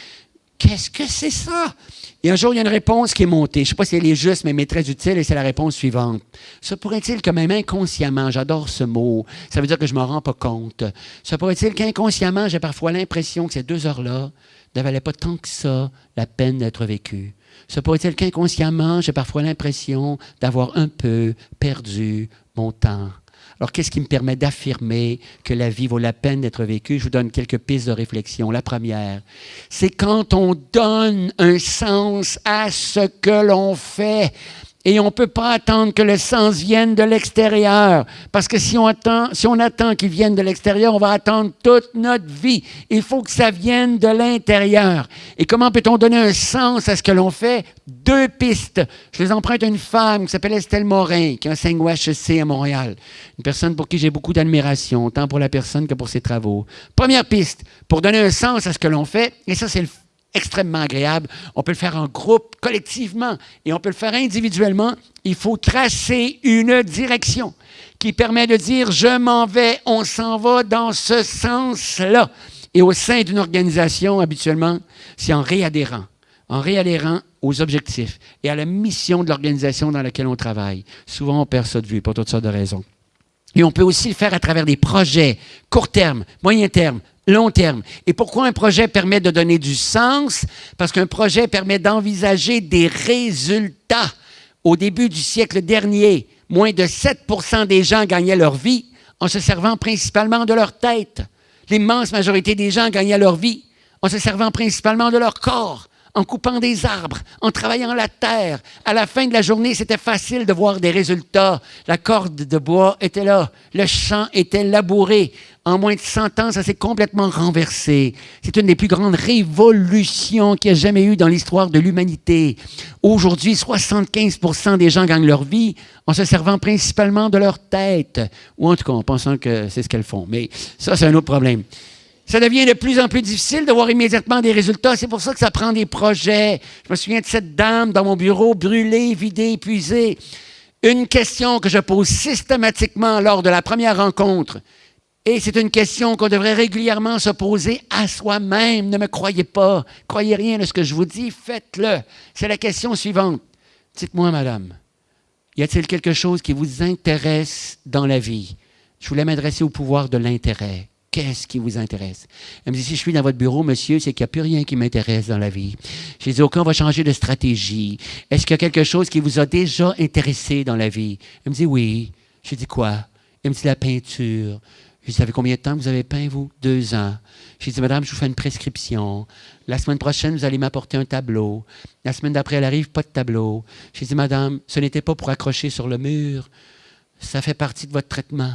Qu'est-ce que c'est ça? Et un jour, il y a une réponse qui est montée. Je ne sais pas si elle est juste, mais elle est très utile et c'est la réponse suivante. Se pourrait-il que même inconsciemment, j'adore ce mot, ça veut dire que je ne m'en rends pas compte. Se pourrait-il qu'inconsciemment, j'ai parfois l'impression que ces deux heures-là ne valaient pas tant que ça la peine d'être vécues? Se pourrait-il qu'inconsciemment, j'ai parfois l'impression d'avoir un peu perdu mon temps? Alors, qu'est-ce qui me permet d'affirmer que la vie vaut la peine d'être vécue? Je vous donne quelques pistes de réflexion. La première, c'est quand on donne un sens à ce que l'on fait. Et on ne peut pas attendre que le sens vienne de l'extérieur. Parce que si on attend, si attend qu'il vienne de l'extérieur, on va attendre toute notre vie. Il faut que ça vienne de l'intérieur. Et comment peut-on donner un sens à ce que l'on fait? Deux pistes. Je les emprunte à une femme qui s'appelle Estelle Morin, qui enseigne au HEC à Montréal. Une personne pour qui j'ai beaucoup d'admiration, tant pour la personne que pour ses travaux. Première piste, pour donner un sens à ce que l'on fait, et ça c'est le extrêmement agréable. On peut le faire en groupe, collectivement, et on peut le faire individuellement. Il faut tracer une direction qui permet de dire je m'en vais, on s'en va dans ce sens-là. Et au sein d'une organisation, habituellement, c'est en réadhérant, en réadhérant aux objectifs et à la mission de l'organisation dans laquelle on travaille. Souvent, on perd ça de vue pour toutes sortes de raisons. Et on peut aussi le faire à travers des projets court terme, moyen terme, long terme. Et pourquoi un projet permet de donner du sens? Parce qu'un projet permet d'envisager des résultats. Au début du siècle dernier, moins de 7 des gens gagnaient leur vie en se servant principalement de leur tête. L'immense majorité des gens gagnaient leur vie en se servant principalement de leur corps en coupant des arbres, en travaillant la terre. À la fin de la journée, c'était facile de voir des résultats. La corde de bois était là, le champ était labouré. En moins de 100 ans, ça s'est complètement renversé. C'est une des plus grandes révolutions qu'il y a jamais eu dans l'histoire de l'humanité. Aujourd'hui, 75% des gens gagnent leur vie en se servant principalement de leur tête, ou en tout cas en pensant que c'est ce qu'elles font. Mais ça, c'est un autre problème. Ça devient de plus en plus difficile de voir immédiatement des résultats. C'est pour ça que ça prend des projets. Je me souviens de cette dame dans mon bureau, brûlée, vidée, épuisée. Une question que je pose systématiquement lors de la première rencontre, et c'est une question qu'on devrait régulièrement se poser à soi-même. Ne me croyez pas, croyez rien de ce que je vous dis, faites-le. C'est la question suivante. Dites-moi, madame, y a-t-il quelque chose qui vous intéresse dans la vie? Je voulais m'adresser au pouvoir de l'intérêt. Qu'est-ce qui vous intéresse? Elle me dit, si je suis dans votre bureau, monsieur, c'est qu'il n'y a plus rien qui m'intéresse dans la vie. J'ai dit, OK, on va changer de stratégie. Est-ce qu'il y a quelque chose qui vous a déjà intéressé dans la vie? Elle me dit, oui. J'ai dit, quoi? Elle me dit, la peinture. J'ai dit, ça fait combien de temps que vous avez peint, vous? Deux ans. J'ai dit, madame, je vous fais une prescription. La semaine prochaine, vous allez m'apporter un tableau. La semaine d'après, elle arrive, pas de tableau. J'ai dit, madame, ce n'était pas pour accrocher sur le mur. Ça fait partie de votre traitement.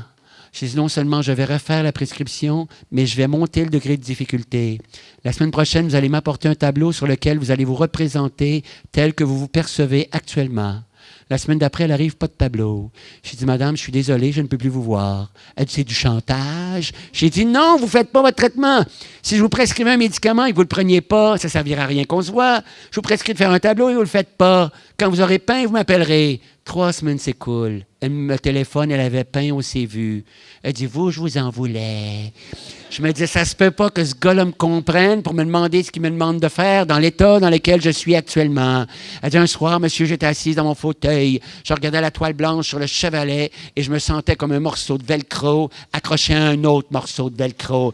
J'ai dit non seulement je vais refaire la prescription, mais je vais monter le degré de difficulté. La semaine prochaine, vous allez m'apporter un tableau sur lequel vous allez vous représenter tel que vous vous percevez actuellement. La semaine d'après, elle arrive, pas de tableau. J'ai dit, Madame, je suis désolé, je ne peux plus vous voir. Elle dit, c'est du chantage. J'ai dit, non, vous ne faites pas votre traitement. Si je vous prescrivais un médicament et que vous ne le preniez pas, ça ne servira à rien qu'on se voit. Je vous prescris de faire un tableau et vous ne le faites pas. Quand vous aurez peint, vous m'appellerez. Trois semaines s'écoulent. Elle me téléphone, elle avait peint au vu. Elle dit, vous, je vous en voulais. Je me dis, ça se peut pas que ce gars-là me comprenne pour me demander ce qu'il me demande de faire dans l'état dans lequel je suis actuellement. Elle dit, un soir, monsieur, j'étais assise dans mon fauteuil. Je regardais la toile blanche sur le chevalet et je me sentais comme un morceau de velcro accroché à un autre morceau de velcro.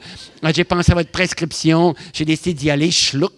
J'ai pensé à votre prescription. J'ai décidé d'y aller. Schluck.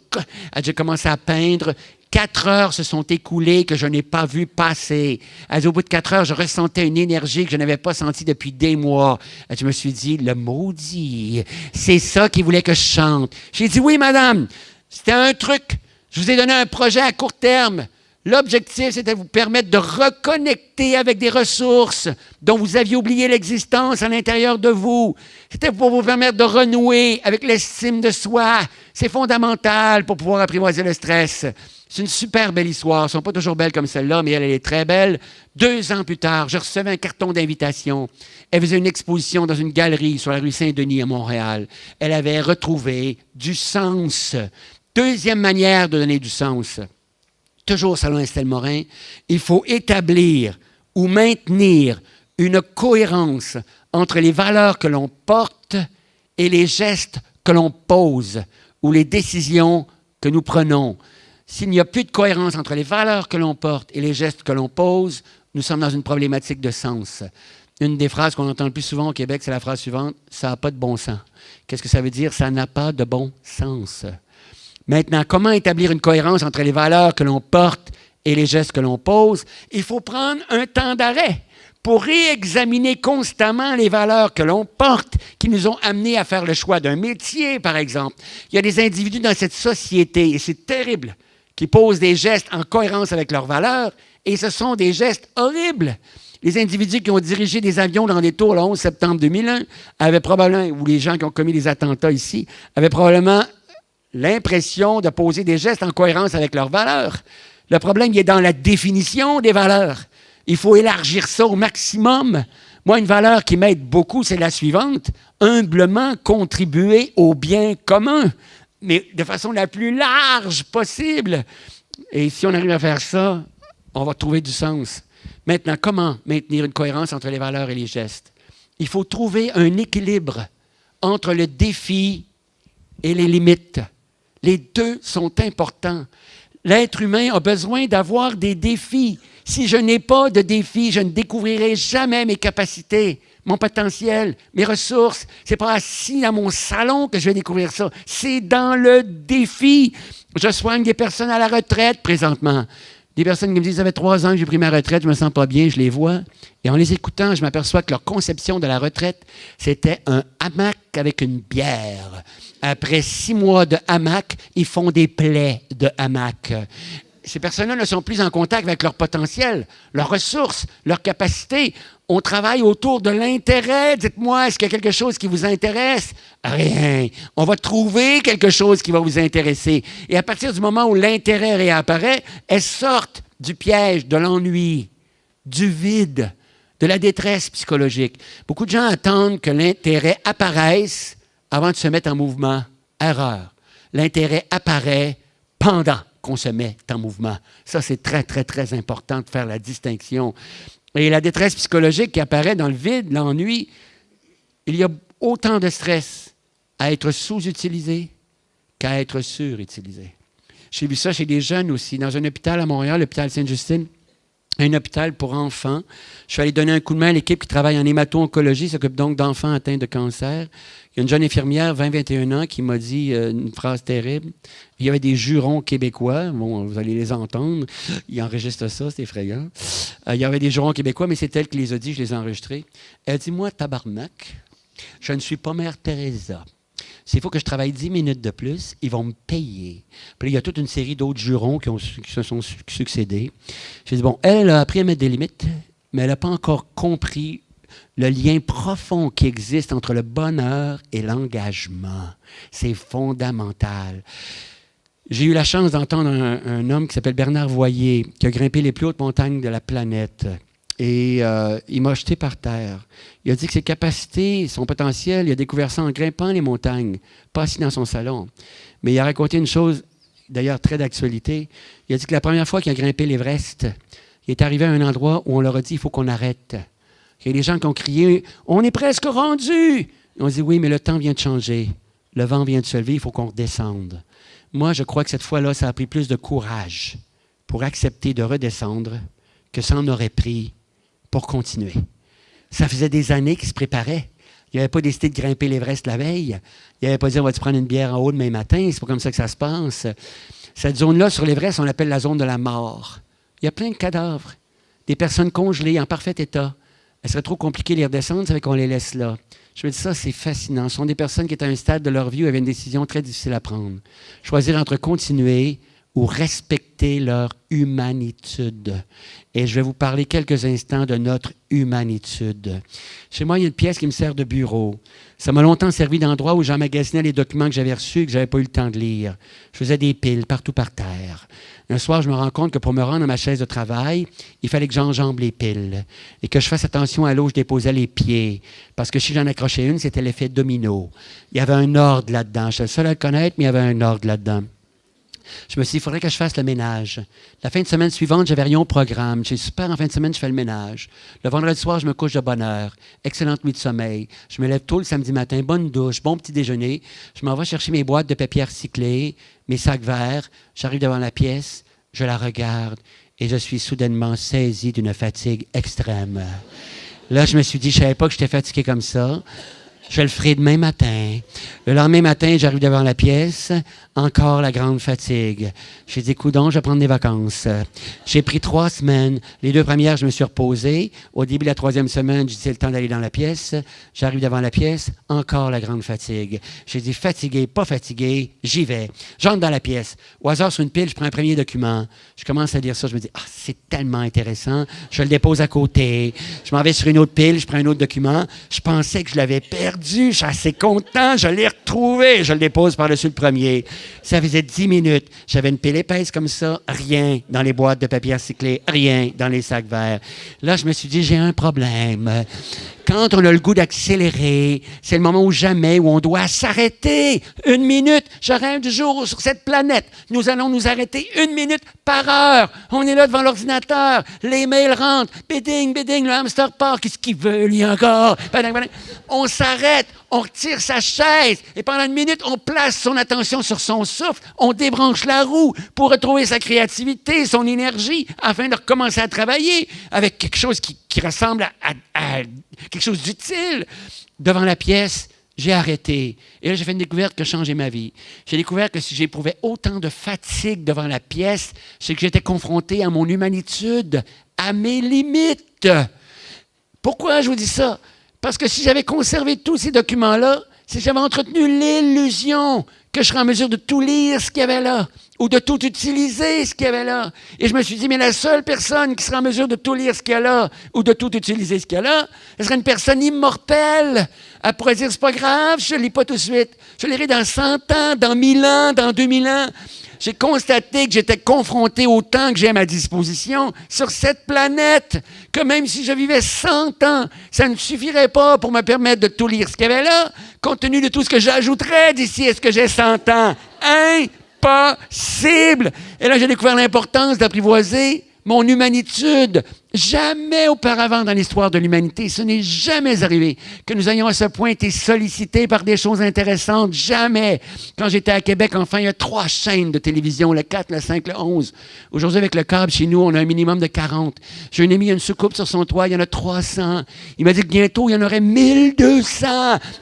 J'ai commencé à peindre. Quatre heures se sont écoulées que je n'ai pas vu passer. au bout de quatre heures, je ressentais une énergie que je n'avais pas sentie depuis des mois. Je me suis dit, le maudit, c'est ça qu'il voulait que je chante. J'ai dit, oui, madame, c'était un truc. Je vous ai donné un projet à court terme. L'objectif, c'était de vous permettre de reconnecter avec des ressources dont vous aviez oublié l'existence à l'intérieur de vous. C'était pour vous permettre de renouer avec l'estime de soi. C'est fondamental pour pouvoir apprivoiser le stress. C'est une super belle histoire. Elles ne sont pas toujours belles comme celle-là, mais elle, est très belle. Deux ans plus tard, je recevais un carton d'invitation. Elle faisait une exposition dans une galerie sur la rue Saint-Denis à Montréal. Elle avait retrouvé du sens. Deuxième manière de donner du sens. Toujours selon Estelle Morin, il faut établir ou maintenir une cohérence entre les valeurs que l'on porte et les gestes que l'on pose ou les décisions que nous prenons. S'il n'y a plus de cohérence entre les valeurs que l'on porte et les gestes que l'on pose, nous sommes dans une problématique de sens. Une des phrases qu'on entend le plus souvent au Québec, c'est la phrase suivante, ça n'a pas de bon sens. Qu'est-ce que ça veut dire? Ça n'a pas de bon sens. Maintenant, comment établir une cohérence entre les valeurs que l'on porte et les gestes que l'on pose? Il faut prendre un temps d'arrêt pour réexaminer constamment les valeurs que l'on porte, qui nous ont amenés à faire le choix d'un métier, par exemple. Il y a des individus dans cette société, et c'est terrible, qui posent des gestes en cohérence avec leurs valeurs, et ce sont des gestes horribles. Les individus qui ont dirigé des avions dans des tours le 11 septembre 2001 avaient probablement, ou les gens qui ont commis les attentats ici, avaient probablement l'impression de poser des gestes en cohérence avec leurs valeurs. Le problème, il est dans la définition des valeurs. Il faut élargir ça au maximum. Moi, une valeur qui m'aide beaucoup, c'est la suivante. Humblement contribuer au bien commun, mais de façon la plus large possible. Et si on arrive à faire ça, on va trouver du sens. Maintenant, comment maintenir une cohérence entre les valeurs et les gestes? Il faut trouver un équilibre entre le défi et les limites. Les deux sont importants. L'être humain a besoin d'avoir des défis. Si je n'ai pas de défis, je ne découvrirai jamais mes capacités, mon potentiel, mes ressources. Ce n'est pas assis à mon salon que je vais découvrir ça. C'est dans le défi. Je soigne des personnes à la retraite présentement. Des personnes qui me disent, ça fait trois ans que j'ai pris ma retraite, je me sens pas bien, je les vois. Et en les écoutant, je m'aperçois que leur conception de la retraite, c'était un hamac avec une bière. Après six mois de hamac, ils font des plaies de hamac. Ces personnes-là ne sont plus en contact avec leur potentiel, leurs ressources, leurs capacités. On travaille autour de l'intérêt. Dites-moi, est-ce qu'il y a quelque chose qui vous intéresse? Rien. On va trouver quelque chose qui va vous intéresser. Et à partir du moment où l'intérêt réapparaît, elles sortent du piège, de l'ennui, du vide, de la détresse psychologique. Beaucoup de gens attendent que l'intérêt apparaisse avant de se mettre en mouvement. Erreur. L'intérêt apparaît pendant qu'on se met en mouvement. Ça, c'est très, très, très important de faire la distinction. Et la détresse psychologique qui apparaît dans le vide, l'ennui, il y a autant de stress à être sous-utilisé qu'à être surutilisé. J'ai vu ça chez des jeunes aussi. Dans un hôpital à Montréal, l'hôpital Sainte-Justine, un hôpital pour enfants. Je suis allé donner un coup de main à l'équipe qui travaille en hémato-oncologie, s'occupe donc d'enfants atteints de cancer. Il y a une jeune infirmière, 20-21 ans, qui m'a dit euh, une phrase terrible. Il y avait des jurons québécois. Bon, vous allez les entendre. Il enregistre ça, c'est effrayant. Euh, il y avait des jurons québécois, mais c'est elle qui les a dit, je les ai enregistrés. Elle dit Moi, tabarnak, je ne suis pas mère Teresa. S'il faut que je travaille 10 minutes de plus, ils vont me payer. Puis il y a toute une série d'autres jurons qui, se sont succédés. J'ai dit, bon, elle a appris à mettre des limites, mais elle n'a pas encore compris le lien profond qui existe entre le bonheur et l'engagement. C'est fondamental. J'ai eu la chance d'entendre un, homme qui s'appelle Bernard Voyer, qui a grimpé les plus hautes montagnes de la planète. Et euh, il m'a jeté par terre. Il a dit que ses capacités, son potentiel, il a découvert ça en grimpant les montagnes, pas assis dans son salon. Mais il a raconté une chose, d'ailleurs très d'actualité. Il a dit que la première fois qu'il a grimpé l'Everest, il est arrivé à un endroit où on leur a dit il faut qu'on arrête. Il y a des gens qui ont crié On est presque rendu On dit Oui, mais le temps vient de changer. Le vent vient de se lever, il faut qu'on redescende. Moi, je crois que cette fois-là, ça a pris plus de courage pour accepter de redescendre que ça en aurait pris pour continuer. Ça faisait des années qu'il se préparait. Il n'avait pas décidé de grimper l'Everest la veille. Il n'avait pas dit on va te prendre une bière en haut demain matin? C'est pas comme ça que ça se passe. Cette zone-là, sur l'Everest, on l'appelle la zone de la mort. Il y a plein de cadavres, des personnes congelées en parfait état. Elle serait trop compliqué de les redescendre, fait qu'on les laisse là. Je me dis ça, c'est fascinant. Ce sont des personnes qui étaient à un stade de leur vie où avaient une décision très difficile à prendre. Choisir entre continuer ou respecter leur humanitude. Et je vais vous parler quelques instants de notre humanitude. Chez moi, il y a une pièce qui me sert de bureau. Ça m'a longtemps servi d'endroit où j'emmagasinais les documents que j'avais reçus et que je n'avais pas eu le temps de lire. Je faisais des piles partout par terre. Un soir, je me rends compte que pour me rendre à ma chaise de travail, il fallait que j'enjambe les piles et que je fasse attention à l'eau où je déposais les pieds. Parce que si j'en accrochais une, c'était l'effet domino. Il y avait un ordre là-dedans. Je suis le seul à le connaître, mais il y avait un ordre là-dedans. Je me suis dit, il faudrait que je fasse le ménage. La fin de semaine suivante, j'avais rien au programme. J'ai super, en fin de semaine, je fais le ménage. Le vendredi soir, je me couche de bonne heure. Excellente nuit de sommeil. Je me lève tôt le samedi matin, bonne douche, bon petit déjeuner. Je m'en vais chercher mes boîtes de papier recyclé, mes sacs verts. J'arrive devant la pièce, je la regarde et je suis soudainement saisi d'une fatigue extrême. Là, je me suis dit, je ne savais pas que j'étais fatigué comme ça. Je le ferai demain matin. Le lendemain matin, j'arrive devant la pièce. Encore la grande fatigue. J'ai dit, coudon, je vais prendre des vacances. J'ai pris trois semaines. Les deux premières, je me suis reposé. Au début de la troisième semaine, j'ai dit, c'est le temps d'aller dans la pièce. J'arrive devant la pièce. Encore la grande fatigue. J'ai dit, fatigué, pas fatigué, j'y vais. J'entre dans la pièce. Au hasard, sur une pile, je prends un premier document. Je commence à lire ça. Je me dis, ah, c'est tellement intéressant. Je le dépose à côté. Je m'en vais sur une autre pile. Je prends un autre document. Je pensais que je l'avais perdu. Je suis assez content. Je l'ai retrouvé. Je le dépose par-dessus le premier. Ça faisait dix minutes. J'avais une pile épaisse comme ça, rien dans les boîtes de papier recyclé, rien dans les sacs verts. Là, je me suis dit, j'ai un problème. Quand on a le goût d'accélérer, c'est le moment où jamais où on doit s'arrêter. Une minute, je rêve du jour sur cette planète. Nous allons nous arrêter une minute par heure. On est là devant l'ordinateur. Les mails rentrent. Bidding, bidding, le hamster part. Qu'est-ce qu'il veut, lui, encore? On s'arrête on retire sa chaise et pendant une minute, on place son attention sur son souffle, on débranche la roue pour retrouver sa créativité, son énergie, afin de recommencer à travailler avec quelque chose qui, ressemble à, quelque chose d'utile. Devant la pièce, j'ai arrêté. Et là, j'ai fait une découverte qui a changé ma vie. J'ai découvert que si j'éprouvais autant de fatigue devant la pièce, c'est que j'étais confronté à mon humanitude, à mes limites. Pourquoi je vous dis ça? Parce que si j'avais conservé tous ces documents-là, si j'avais entretenu l'illusion que je serais en mesure de tout lire ce qu'il y avait là, ou de tout utiliser ce qu'il y avait là. Et je me suis dit, mais la seule personne qui sera en mesure de tout lire ce qu'il y a là, ou de tout utiliser ce qu'il y a là, ce serait une personne immortelle. Elle pourrait dire, c'est pas grave, je ne lis pas tout de suite. Je lirai dans 100 ans, dans 1000 ans, dans 2000 ans j'ai constaté que j'étais confronté au temps que j'ai à ma disposition sur cette planète, que même si je vivais 100 ans, ça ne suffirait pas pour me permettre de tout lire ce qu'il y avait là, compte tenu de tout ce que j'ajouterais d'ici à ce que j'ai 100 ans. Impossible! Et là, j'ai découvert l'importance d'apprivoiser mon humanitude, Jamais auparavant dans l'histoire de l'humanité, ce n'est jamais arrivé que nous ayons à ce point été sollicités par des choses intéressantes. Jamais. Quand j'étais à Québec, enfin, il y a trois chaînes de télévision, le 4, le 5, le 11. Aujourd'hui, avec le câble, chez nous, on a un minimum de 40. J'ai un ami, a une soucoupe sur son toit, il y en a 300. Il m'a dit que bientôt, il y en aurait 1200.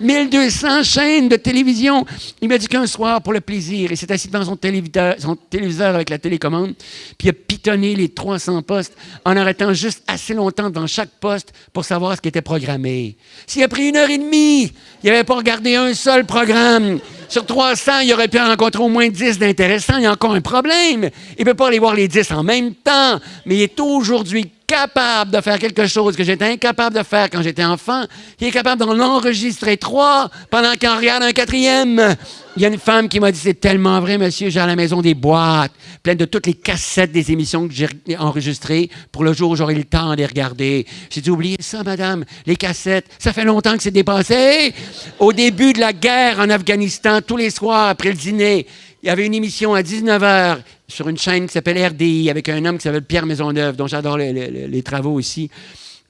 1200 chaînes de télévision. Il m'a dit qu'un soir, pour le plaisir, il s'est assis devant son téléviseur, son téléviseur avec la télécommande, puis il a pitonné les 300 postes en arrêtant juste assez longtemps devant chaque poste pour savoir ce qui était programmé. S'il a pris une heure et demie, il n'avait pas regardé un seul programme. Sur 300, il aurait pu en rencontrer au moins 10 d'intéressants. Il y a encore un problème. Il ne peut pas aller voir les 10 en même temps. Mais il est aujourd'hui capable de faire quelque chose que j'étais incapable de faire quand j'étais enfant. Il est capable d'en enregistrer trois pendant qu'il en regarde un quatrième. Il y a une femme qui m'a dit, c'est tellement vrai, monsieur, j'ai à la maison des boîtes pleines de toutes les cassettes des émissions que j'ai enregistrées pour le jour où j'aurai le temps de les regarder. J'ai dit, oubliez ça, madame, les cassettes, ça fait longtemps que c'est dépassé. Au début de la guerre en Afghanistan, tous les soirs après le dîner, il y avait une émission à 19h sur une chaîne qui s'appelle RDI avec un homme qui s'appelle Pierre Maisonneuve, dont j'adore les, travaux aussi.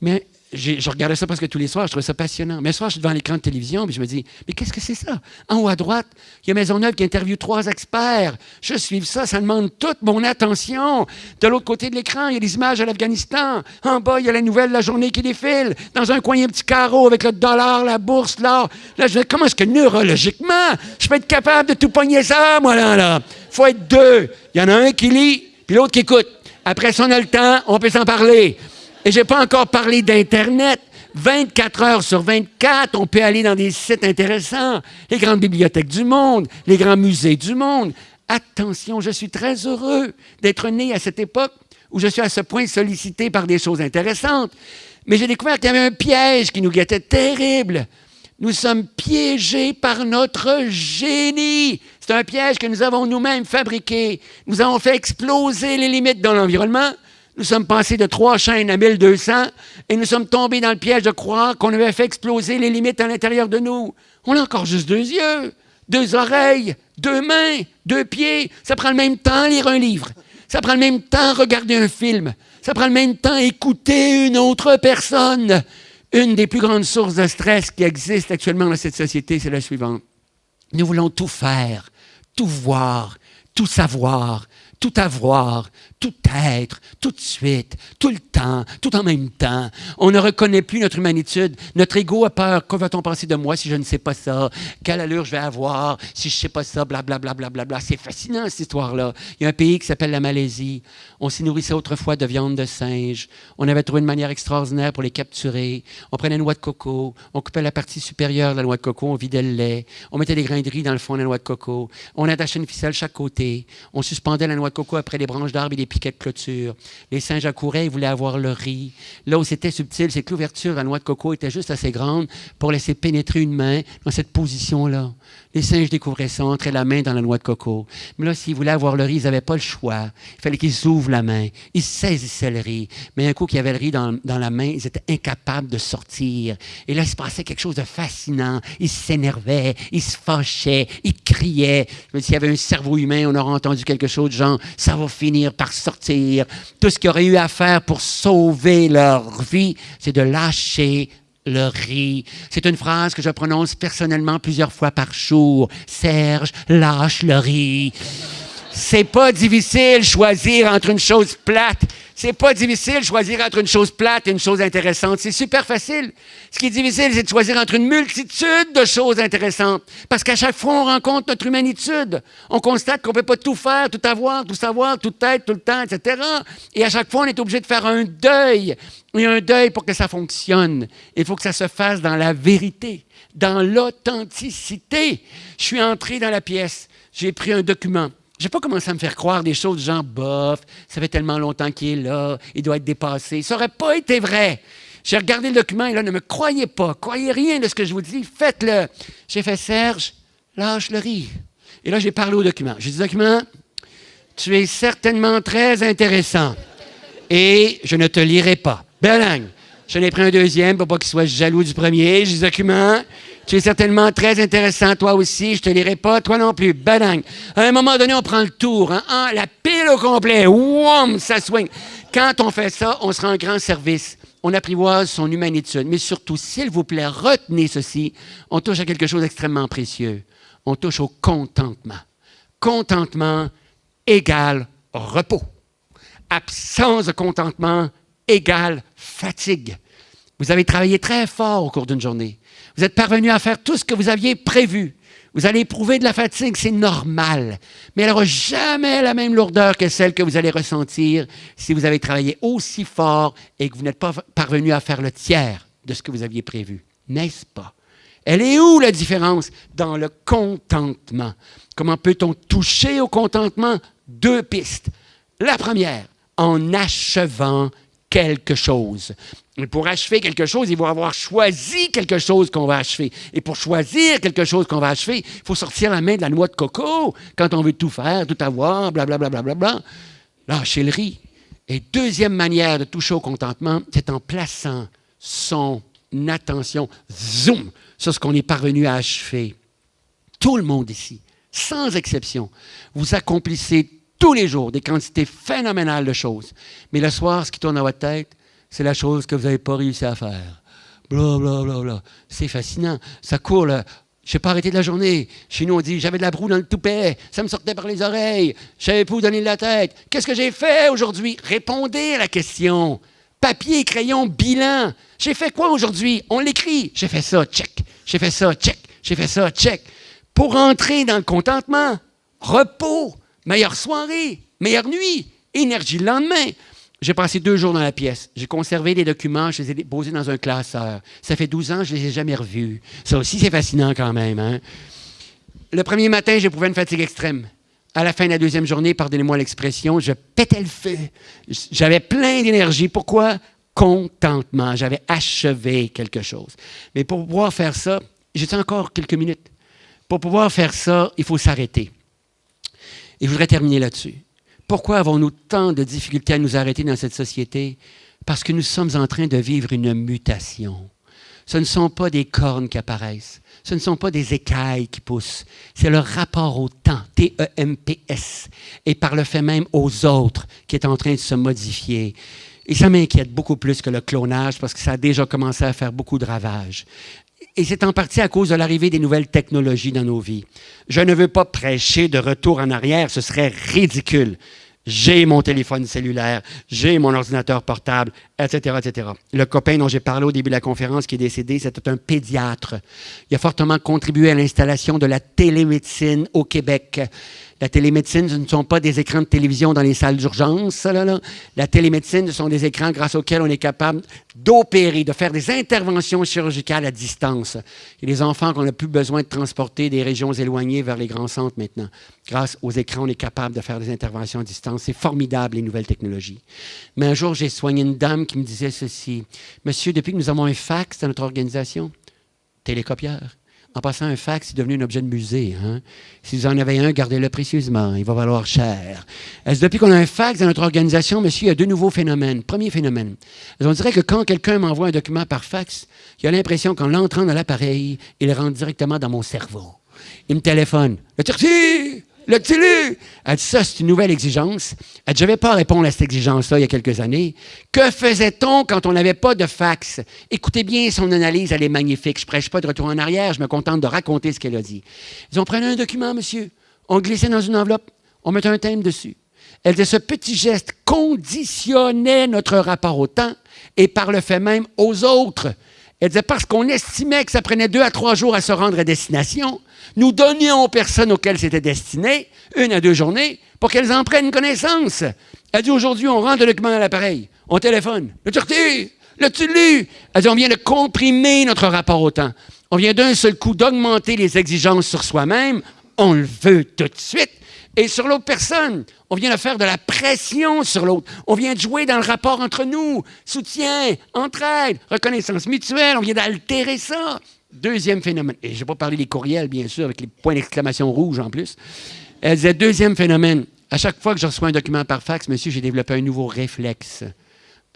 Mais je regardais ça presque tous les soirs, je trouvais ça passionnant. Mais ce soir, je suis devant l'écran de télévision, puis je me dis, mais qu'est-ce que c'est ça? En haut à droite, il y a Maisonneuve qui interviewe trois experts. Je suis ça, ça demande toute mon attention. De l'autre côté de l'écran, il y a des images de l'Afghanistan. En bas, il y a la nouvelle la journée qui défile. Dans un coin, il y a un petit carreau avec le dollar, la bourse, là. Là, je me dis, comment est-ce que neurologiquement, je peux être capable de tout pogner ça, moi, là, là? faut être deux. Il y en a un qui lit, puis l'autre qui écoute. Après, si on a le temps, on peut s'en parler. Et je n'ai pas encore parlé d'Internet. 24 heures sur 24, on peut aller dans des sites intéressants, les grandes bibliothèques du monde, les grands musées du monde. Attention, je suis très heureux d'être né à cette époque où je suis à ce point sollicité par des choses intéressantes. Mais j'ai découvert qu'il y avait un piège qui nous guettait terrible. Nous sommes piégés par notre génie. C'est un piège que nous avons nous-mêmes fabriqué. Nous avons fait exploser les limites dans l'environnement nous sommes passés de trois chaînes à 1200 et nous sommes tombés dans le piège de croire qu'on avait fait exploser les limites à l'intérieur de nous. On a encore juste deux yeux. deux oreilles, deux mains, deux pieds. Ça prend le même temps lire un livre. Ça prend le même temps regarder un film. Ça prend le même temps écouter une autre personne. Une des plus grandes sources de stress qui existent actuellement dans cette société, c'est la suivante. Nous voulons tout faire, tout voir, tout savoir, tout avoir, tout être, tout de suite, tout le temps, tout en même temps. On ne reconnaît plus notre humanitude. Notre ego a peur. Que va-t-on penser de moi si je ne sais pas ça? Quelle allure je vais avoir si je ne sais pas ça? Blablabla. Bla, bla, bla, C'est fascinant, cette histoire-là. Il y a un pays qui s'appelle la Malaisie. On s'y nourrissait autrefois de viande de singe. On avait trouvé une manière extraordinaire pour les capturer. On prenait une noix de coco. On coupait la partie supérieure de la noix de coco. On vidait le lait. On mettait des grains de riz dans le fond de la noix de coco. On attachait une ficelle chaque côté. On suspendait la noix de coco après les branches d'arbres et les piquets de clôture. Les singes accouraient, ils voulaient avoir le riz. Là où c'était subtil, c'est que l'ouverture la noix de coco était juste assez grande pour laisser pénétrer une main dans cette position-là. Les singes découvraient ça, entraient la main dans la noix de coco. Mais là, s'ils voulaient avoir le riz, ils n'avaient pas le choix. Il fallait qu'ils ouvrent la main. Ils saisissaient le riz. Mais un coup qu'il y avait le riz dans, dans, la main, ils étaient incapables de sortir. Et là, il se passait quelque chose de fascinant. Ils s'énervaient, ils se fâchaient, ils criaient. S'il y avait un cerveau humain, on aurait entendu quelque chose de genre, ça va finir par sortir. Tout ce qu'ils auraient eu à faire pour sauver leur vie, c'est de lâcher le riz. C'est une phrase que je prononce personnellement plusieurs fois par jour. Serge, lâche le riz. C'est pas difficile choisir entre une chose plate. C'est pas difficile choisir entre une chose plate et une chose intéressante. C'est super facile. Ce qui est difficile, c'est de choisir entre une multitude de choses intéressantes. Parce qu'à chaque fois, on rencontre notre humanitude. On constate qu'on peut pas tout faire, tout avoir, tout savoir, tout être, tout le temps, etc. Et à chaque fois, on est obligé de faire un deuil. Et un deuil pour que ça fonctionne. Il faut que ça se fasse dans la vérité, dans l'authenticité. Je suis entré dans la pièce. J'ai pris un document. Je n'ai pas commencé à me faire croire des choses genre bof, ça fait tellement longtemps qu'il est là, il doit être dépassé. Ça n'aurait pas été vrai. J'ai regardé le document et là, ne me croyez pas, croyez rien de ce que je vous dis, faites-le. J'ai fait Serge, lâche le riz. Et là, j'ai parlé au document. J'ai dit document, tu es certainement très intéressant et je ne te lirai pas. Belang. Je n'ai pris un deuxième pour pas qu'il soit jaloux du premier. J'ai dit document, tu es certainement très intéressant, toi aussi. Je te lirai pas, toi non plus. Badang. À un moment donné, on prend le tour. Hein? Ah, la pile au complet. Wouam, ça swing. Quand on fait ça, on se rend grand service. On apprivoise son humanitude. Mais surtout, s'il vous plaît, retenez ceci. On touche à quelque chose d'extrêmement précieux. On touche au contentement. Contentement égale repos. Absence de contentement égale fatigue. Vous avez travaillé très fort au cours d'une journée. Vous êtes parvenu à faire tout ce que vous aviez prévu. Vous allez éprouver de la fatigue, c'est normal. Mais elle n'aura jamais la même lourdeur que celle que vous allez ressentir si vous avez travaillé aussi fort et que vous n'êtes pas parvenu à faire le tiers de ce que vous aviez prévu. N'est-ce pas? Elle est où la différence? Dans le contentement. Comment peut-on toucher au contentement? Deux pistes. La première, en achevant quelque chose. Et pour achever quelque chose, il faut avoir choisi quelque chose qu'on va achever. Et pour choisir quelque chose qu'on va achever, il faut sortir la main de la noix de coco quand on veut tout faire, tout avoir, blablabla. Bla, bla, bla, bla. Lâcher le riz. Et deuxième manière de toucher au contentement, c'est en plaçant son attention, zoom, sur ce qu'on est parvenu à achever. Tout le monde ici, sans exception, vous accomplissez tous les jours des quantités phénoménales de choses. Mais le soir, ce qui tourne dans votre tête, c'est la chose que vous n'avez pas réussi à faire. Bla. C'est fascinant. Ça court, là. Je n'ai pas arrêté de la journée. Chez nous, on dit j'avais de la broue dans le toupet, ça me sortait par les oreilles, je savais pas où donner de la tête. Qu'est-ce que j'ai fait aujourd'hui? Répondez à la question. Papier, crayon, bilan. J'ai fait quoi aujourd'hui? On l'écrit. J'ai fait ça, check. J'ai fait ça, check. J'ai fait ça, check. Pour entrer dans le contentement, repos, meilleure soirée, meilleure nuit, énergie le lendemain. J'ai passé deux jours dans la pièce. J'ai conservé les documents, je les ai déposés dans un classeur. Ça fait 12 ans, je ne les ai jamais revus. Ça aussi, c'est fascinant quand même. Hein. Le premier matin, j'éprouvais une fatigue extrême. À la fin de la deuxième journée, pardonnez-moi l'expression, je pétais le feu. J'avais plein d'énergie. Pourquoi? Contentement. J'avais achevé quelque chose. Mais pour pouvoir faire ça, j'ai encore quelques minutes? Pour pouvoir faire ça, il faut s'arrêter. Et je voudrais terminer là-dessus. Pourquoi avons-nous tant de difficultés à nous arrêter dans cette société? Parce que nous sommes en train de vivre une mutation. Ce ne sont pas des cornes qui apparaissent. ce ne sont pas des écailles qui poussent, c'est le rapport au temps, T-E-M-P-S, et par le fait même aux autres qui est en train de se modifier. Et ça m'inquiète beaucoup plus que le clonage parce que ça a déjà commencé à faire beaucoup de ravages. Et c'est en partie à cause de l'arrivée des nouvelles technologies dans nos vies. Je ne veux pas prêcher de retour en arrière, ce serait ridicule. J'ai mon téléphone cellulaire, j'ai mon ordinateur portable, etc., etc. Le copain dont j'ai parlé au début de la conférence qui est décédé, c'était un pédiatre. Il a fortement contribué à l'installation de la télémédecine au Québec. La télémédecine, ce ne sont pas des écrans de télévision dans les salles d'urgence. La télémédecine, ce sont des écrans grâce auxquels on est capable d'opérer, de faire des interventions chirurgicales à distance. Et les enfants qu'on n'a plus besoin de transporter des régions éloignées vers les grands centres maintenant. Grâce aux écrans, on est capable de faire des interventions à distance. C'est formidable, les nouvelles technologies. Mais un jour, j'ai soigné une dame qui me disait ceci. Monsieur, depuis que nous avons un fax dans notre organisation, télécopieur, en passant, un fax, c'est devenu un objet de musée. Hein. Si vous en avez un, gardez-le précieusement. Il va valoir cher. Depuis qu'on a un fax dans notre organisation, monsieur, il y a deux nouveaux phénomènes. Premier phénomène. On dirait que quand quelqu'un m'envoie un document par fax, il a l'impression qu'en l'entrant dans l'appareil, il rentre directement dans mon cerveau. Il me téléphone. Le L'as-tu lu? Elle dit ça, c'est une nouvelle exigence. Elle dit, je n'avais pas répondre à cette exigence-là il y a quelques années. Que faisait-on quand on n'avait pas de fax? Écoutez bien son analyse, elle est magnifique. Je ne prêche pas de retour en arrière, je me contente de raconter ce qu'elle a dit. Ils ont pris un document, monsieur, on glissait dans une enveloppe, on mettait un thème dessus. Elle dit, ce petit geste conditionnait notre rapport au temps et par le fait même aux autres. Elle disait, parce qu'on estimait que ça prenait deux à trois jours à se rendre à destination, nous donnions aux personnes auxquelles c'était destiné une à deux journées pour qu'elles en prennent connaissance. Elle dit, aujourd'hui, on rentre le document à l'appareil, on téléphone. Le reçu? L'as-tu lu? Elle dit, on vient de comprimer notre rapport au temps. On vient d'un seul coup d'augmenter les exigences sur soi-même. On le veut tout de suite et sur l'autre personne. On vient de faire de la pression sur l'autre. On vient de jouer dans le rapport entre nous. Soutien, entraide, reconnaissance mutuelle. On vient d'altérer ça. Deuxième phénomène. Et je vais pas parler des courriels, bien sûr, avec les points d'exclamation rouges en plus. Elle disait, deuxième phénomène. À chaque fois que je reçois un document par fax, monsieur, j'ai développé un nouveau réflexe.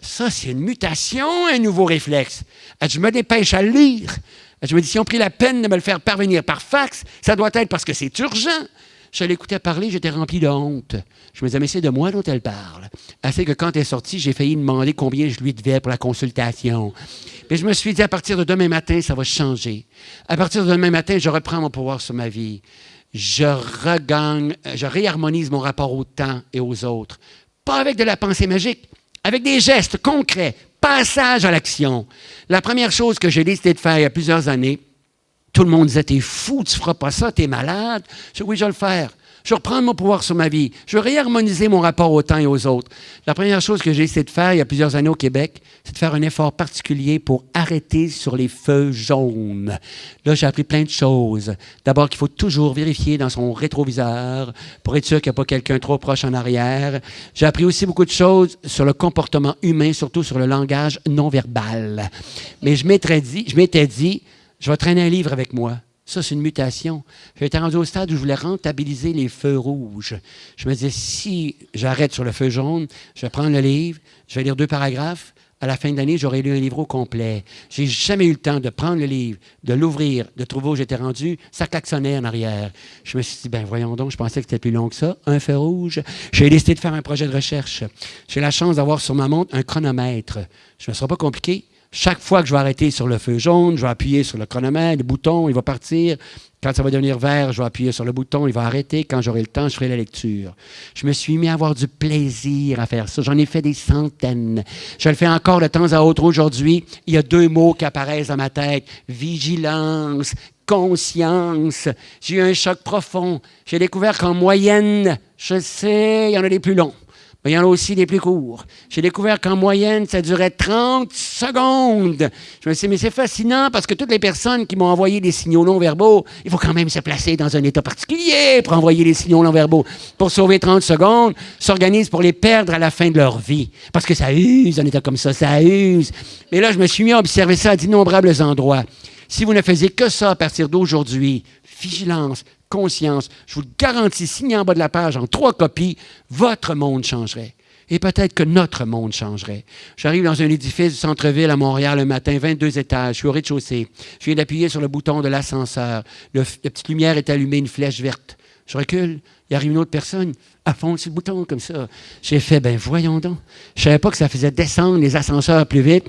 Ça, c'est une mutation, un nouveau réflexe. Je me dépêche à lire. Je me dis, si on pris la peine de me le faire parvenir par fax, ça doit être parce que c'est urgent. Je l'écoutais parler, j'étais rempli de honte. Je me disais, mais c'est de moi dont elle parle. Assez que quand elle est sortie, j'ai failli demander combien je lui devais pour la consultation. Mais je me suis dit, à partir de demain matin, ça va changer. À partir de demain matin, je reprends mon pouvoir sur ma vie. Je regagne, je réharmonise mon rapport au temps et aux autres. Pas avec de la pensée magique, avec des gestes concrets, passage à l'action. La première chose que j'ai décidé de faire il y a plusieurs années, tout le monde disait, t'es fou, tu feras pas ça, t'es malade. Je dis, oui, je vais le faire. Je vais reprendre mon pouvoir sur ma vie. Je vais réharmoniser mon rapport au temps et aux autres. La première chose que j'ai essayé de faire il y a plusieurs années au Québec, c'est de faire un effort particulier pour arrêter sur les feux jaunes. Là, j'ai appris plein de choses. D'abord qu'il faut toujours vérifier dans son rétroviseur pour être sûr qu'il n'y a pas quelqu'un trop proche en arrière. J'ai appris aussi beaucoup de choses sur le comportement humain, surtout sur le langage non verbal. Mais je m'étais dit, je m'étais dit, je vais traîner un livre avec moi. Ça, c'est une mutation. J'étais rendu au stade où je voulais rentabiliser les feux rouges. Je me disais, si j'arrête sur le feu jaune, je vais prendre le livre, je vais lire deux paragraphes. À la fin de l'année, j'aurai lu un livre au complet. J'ai jamais eu le temps de prendre le livre, de l'ouvrir, de trouver où j'étais rendu. Ça klaxonnait en arrière. Je me suis dit, ben voyons donc, je pensais que c'était plus long que ça. Un feu rouge. J'ai décidé de faire un projet de recherche. J'ai la chance d'avoir sur ma montre un chronomètre. Je ne me sera pas compliqué. Chaque fois que je vais arrêter sur le feu jaune, je vais appuyer sur le chronomètre, le bouton, il va partir. Quand ça va devenir vert, je vais appuyer sur le bouton, il va arrêter. Quand j'aurai le temps, je ferai la lecture. Je me suis mis à avoir du plaisir à faire ça. J'en ai fait des centaines. Je le fais encore de temps à autre aujourd'hui. Il y a deux mots qui apparaissent dans ma tête. Vigilance, conscience. J'ai eu un choc profond. J'ai découvert qu'en moyenne, je sais, il y en a des plus longs il y en a aussi des plus courts. J'ai découvert qu'en moyenne, ça durait 30 secondes. Je me suis dit, mais c'est fascinant parce que toutes les personnes qui m'ont envoyé des signaux non verbaux, il faut quand même se placer dans un état particulier pour envoyer les signaux non verbaux. Pour sauver 30 secondes, s'organisent pour les perdre à la fin de leur vie. Parce que ça use, un état comme ça, ça use. Mais là, je me suis mis à observer ça à d'innombrables endroits. Si vous ne faisiez que ça à partir d'aujourd'hui, vigilance, je vous le garantis, signé en bas de la page en trois copies, votre monde changerait. Et peut-être que notre monde changerait. J'arrive dans un édifice du centre-ville à Montréal un matin, 22 étages, je suis au rez-de-chaussée. Je viens d'appuyer sur le bouton de l'ascenseur. la petite lumière est allumée, une flèche verte. Je recule, il arrive une autre personne, à fond sur le bouton comme ça. J'ai fait, ben voyons donc. Je savais pas que ça faisait descendre les ascenseurs plus vite.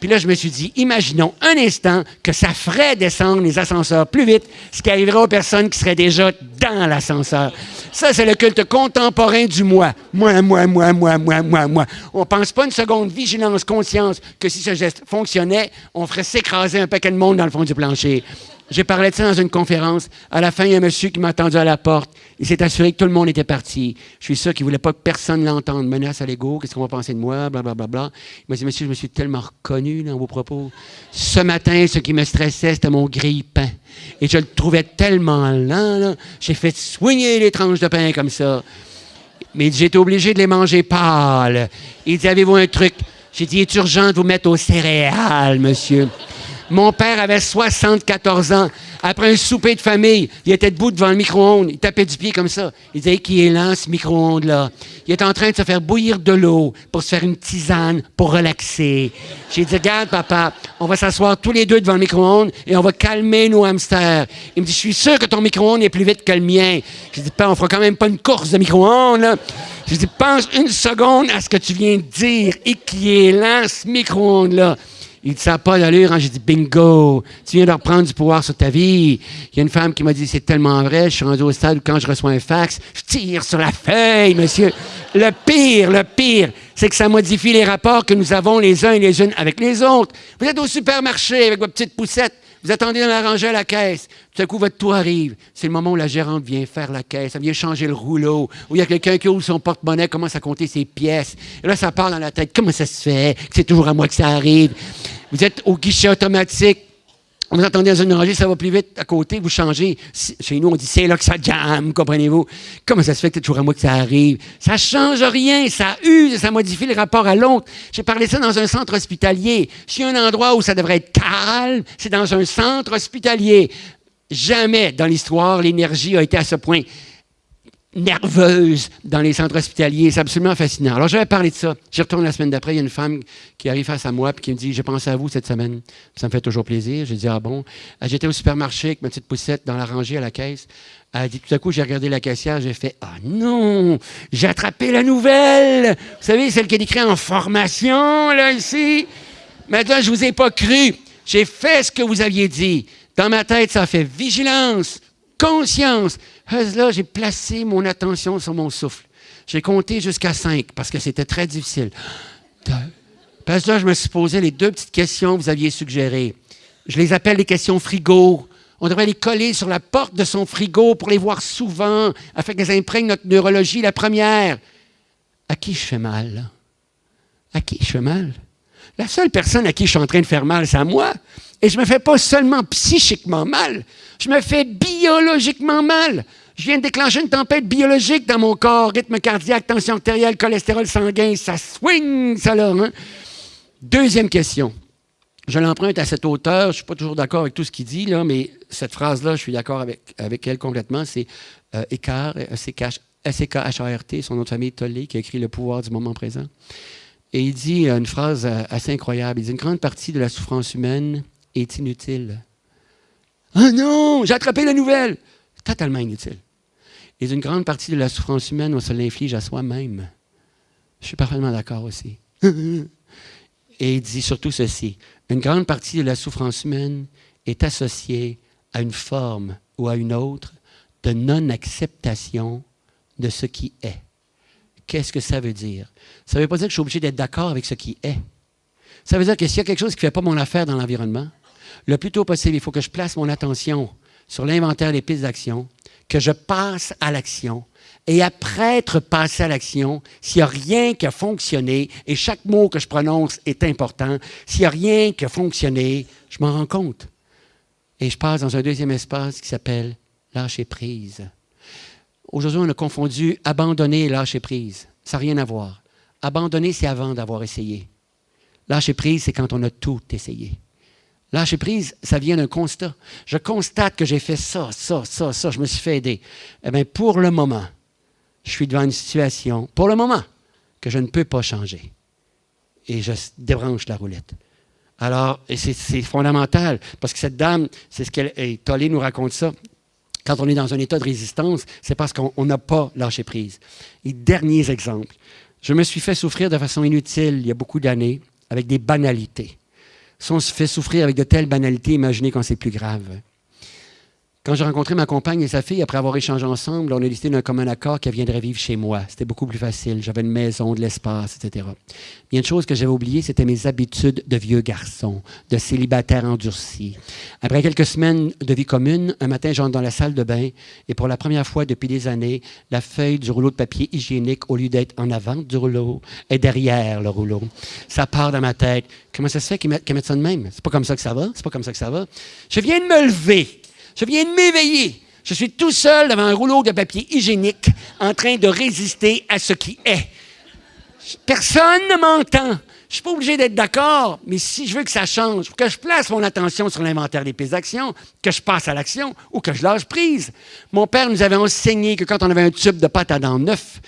Puis là, je me suis dit, imaginons un instant que ça ferait descendre les ascenseurs plus vite, ce qui arriverait aux personnes qui seraient déjà dans l'ascenseur. Ça, c'est le culte contemporain du moi. Moi, moi, moi, moi, moi, moi, moi. On pense pas une seconde, vigilance, conscience, que si ce geste fonctionnait, on ferait s'écraser un paquet de monde dans le fond du plancher. J'ai parlé de ça dans une conférence. À la fin, il y a un monsieur qui m'a attendu à la porte. Il s'est assuré que tout le monde était parti. Je suis sûr qu'il ne voulait pas que personne l'entende. Menace à l'ego, qu'est-ce qu'on va penser de moi, blablabla. Bla, bla, bla. Il m'a dit, monsieur, je me suis tellement reconnu dans vos propos. Ce matin, ce qui me stressait, c'était mon grille-pain. Et je le trouvais tellement lent, J'ai fait soigner les tranches de pain comme ça. Mais j'étais obligé de les manger pâles. Il dit, avez-vous un truc? J'ai dit, est urgent de vous mettre aux céréales, monsieur? Mon père avait 74 ans. Après un souper de famille, il était debout devant le micro-ondes. Il tapait du pied comme ça. Il disait qu'il est ce micro-ondes-là? Il est en train de se faire bouillir de l'eau pour se faire une tisane, pour relaxer. J'ai dit, regarde, papa, on va s'asseoir tous les deux devant le micro-ondes et on va calmer nos hamsters. Il me dit, je suis sûr que ton micro-ondes est plus vite que le mien. J'ai dit, on fera quand même pas une course de micro-ondes. J'ai dit, pense une seconde à ce que tu viens de dire et qui est ce micro-ondes-là. Il ça n'a pas d'allure. Hein? J'ai dit, bingo, tu viens de reprendre du pouvoir sur ta vie. Il y a une femme qui m'a dit, c'est tellement vrai. Je suis rendu au stade quand je reçois un fax, je tire sur la feuille, monsieur. Le pire, le pire, c'est que ça modifie les rapports que nous avons les uns et les unes avec les autres. Vous êtes au supermarché avec votre petite poussette. Vous attendez dans la rangée à la caisse. Tout à coup, votre tour arrive. C'est le moment où la gérante vient faire la caisse. Elle vient changer le rouleau. Où il y a quelqu'un qui ouvre son porte-monnaie, commence à compter ses pièces. Et là, ça part dans la tête. Comment ça se fait c'est toujours à moi que ça arrive? Vous êtes au guichet automatique. Vous attendez dans une rangée, ça va plus vite à côté, vous changez. Chez nous, on dit c'est là que ça jamme, comprenez-vous? Comment ça se fait que c'est toujours à moi que ça arrive? Ça change rien, ça use, ça modifie le rapport à l'autre. J'ai parlé ça dans un centre hospitalier. A un endroit où ça devrait être calme, c'est dans un centre hospitalier. Jamais dans l'histoire, l'énergie a été à ce point nerveuse dans les centres hospitaliers. C'est absolument fascinant. Alors, j'avais parlé de ça. J'y retourne la semaine d'après. Il y a une femme qui arrive face à moi et qui me dit J'ai pensé à vous cette semaine. Ça me fait toujours plaisir. J'ai dit Ah bon? J'étais au supermarché avec ma petite poussette dans la rangée à la caisse. Elle a dit Tout à coup, j'ai regardé la caissière. J'ai fait Ah non J'ai attrapé la nouvelle Vous savez, celle qui est écrite en formation, là, ici? Maintenant, je vous ai pas cru. J'ai fait ce que vous aviez dit. Dans ma tête, ça fait vigilance, conscience. Là, j'ai placé mon attention sur mon souffle. J'ai compté jusqu'à cinq parce que c'était très difficile. Parce que là, je me suis posé les deux petites questions que vous aviez suggérées. Je les appelle les questions frigo. On devrait les coller sur la porte de son frigo pour les voir souvent, afin qu'elles imprègnent notre neurologie. La première, à qui je fais mal? À qui je fais mal? La seule personne à qui je suis en train de faire mal, c'est à moi. Et je ne me fais pas seulement psychiquement mal, je me fais biologiquement mal. Je viens de déclencher une tempête biologique dans mon corps, rythme cardiaque, tension artérielle, cholestérol sanguin, ça swing, ça là. Hein? Deuxième question. Je l'emprunte à cet auteur, je ne suis pas toujours d'accord avec tout ce qu'il dit, là, mais cette phrase-là, je suis d'accord avec, avec elle complètement. C'est euh, Eckhart, S-E-K-H-A-R-T, son autre famille Tollé, qui a écrit Le pouvoir du moment présent. Et il dit une phrase euh, assez incroyable. Il dit Une grande partie de la souffrance humaine est inutile. Ah non, j'ai attrapé la nouvelle. Totalement inutile. Et une grande partie de la souffrance humaine, on se l'inflige à soi-même. Je suis parfaitement d'accord aussi. [LAUGHS] Et il dit surtout ceci. Une grande partie de la souffrance humaine est associée à une forme ou à une autre de non-acceptation de ce qui est. Qu'est-ce que ça veut dire? Ça ne veut pas dire que je suis obligé d'être d'accord avec ce qui est. Ça veut dire que s'il y a quelque chose qui ne fait pas mon affaire dans l'environnement, le plus tôt possible, il faut que je place mon attention sur l'inventaire des pistes d'action, que je passe à l'action. Et après être passé à l'action, s'il n'y a rien qui a fonctionné, et chaque mot que je prononce est important, s'il n'y a rien qui a fonctionné, je m'en rends compte. Et je passe dans un deuxième espace qui s'appelle lâcher prise. Aujourd'hui, on a confondu abandonner et lâcher prise. Ça n'a rien à voir. Abandonner, c'est avant d'avoir essayé. Lâcher prise, c'est quand on a tout essayé. Lâcher prise, ça vient d'un constat. Je constate que j'ai fait ça, ça, ça, ça, je me suis fait aider. Eh bien, pour le moment, je suis devant une situation, pour le moment, que je ne peux pas changer. Et je débranche la roulette. Alors, c'est fondamental, parce que cette dame, c'est ce qu'elle, et Tolly nous raconte ça, quand on est dans un état de résistance, c'est parce qu'on n'a pas lâché prise. Et derniers exemples. Je me suis fait souffrir de façon inutile il y a beaucoup d'années avec des banalités. Si on se fait souffrir avec de telles banalités, imaginez quand c'est plus grave. Quand j'ai rencontré ma compagne et sa fille, après avoir échangé ensemble, on a décidé d'un commun accord qu'elle viendrait vivre chez moi. C'était beaucoup plus facile. J'avais une maison, de l'espace, etc. Il y a une chose que j'avais oubliée, c'était mes habitudes de vieux garçon, de célibataire endurci. Après quelques semaines de vie commune, un matin, j'entre dans la salle de bain et pour la première fois depuis des années, la feuille du rouleau de papier hygiénique, au lieu d'être en avant du rouleau, est derrière le rouleau. Ça part dans ma tête. Comment ça se fait qu'ils mettent, ça de même? C'est pas comme ça que ça va? C'est pas comme ça que ça va? Je viens de me lever. Je viens de m'éveiller. Je suis tout seul devant un rouleau de papier hygiénique en train de résister à ce qui est. Personne ne m'entend. Je ne suis pas obligé d'être d'accord, mais si je veux que ça change, que je place mon attention sur l'inventaire des pistes d'action, que je passe à l'action ou que je lâche prise. Mon père nous avait enseigné que quand on avait un tube de pâte à dents neuf,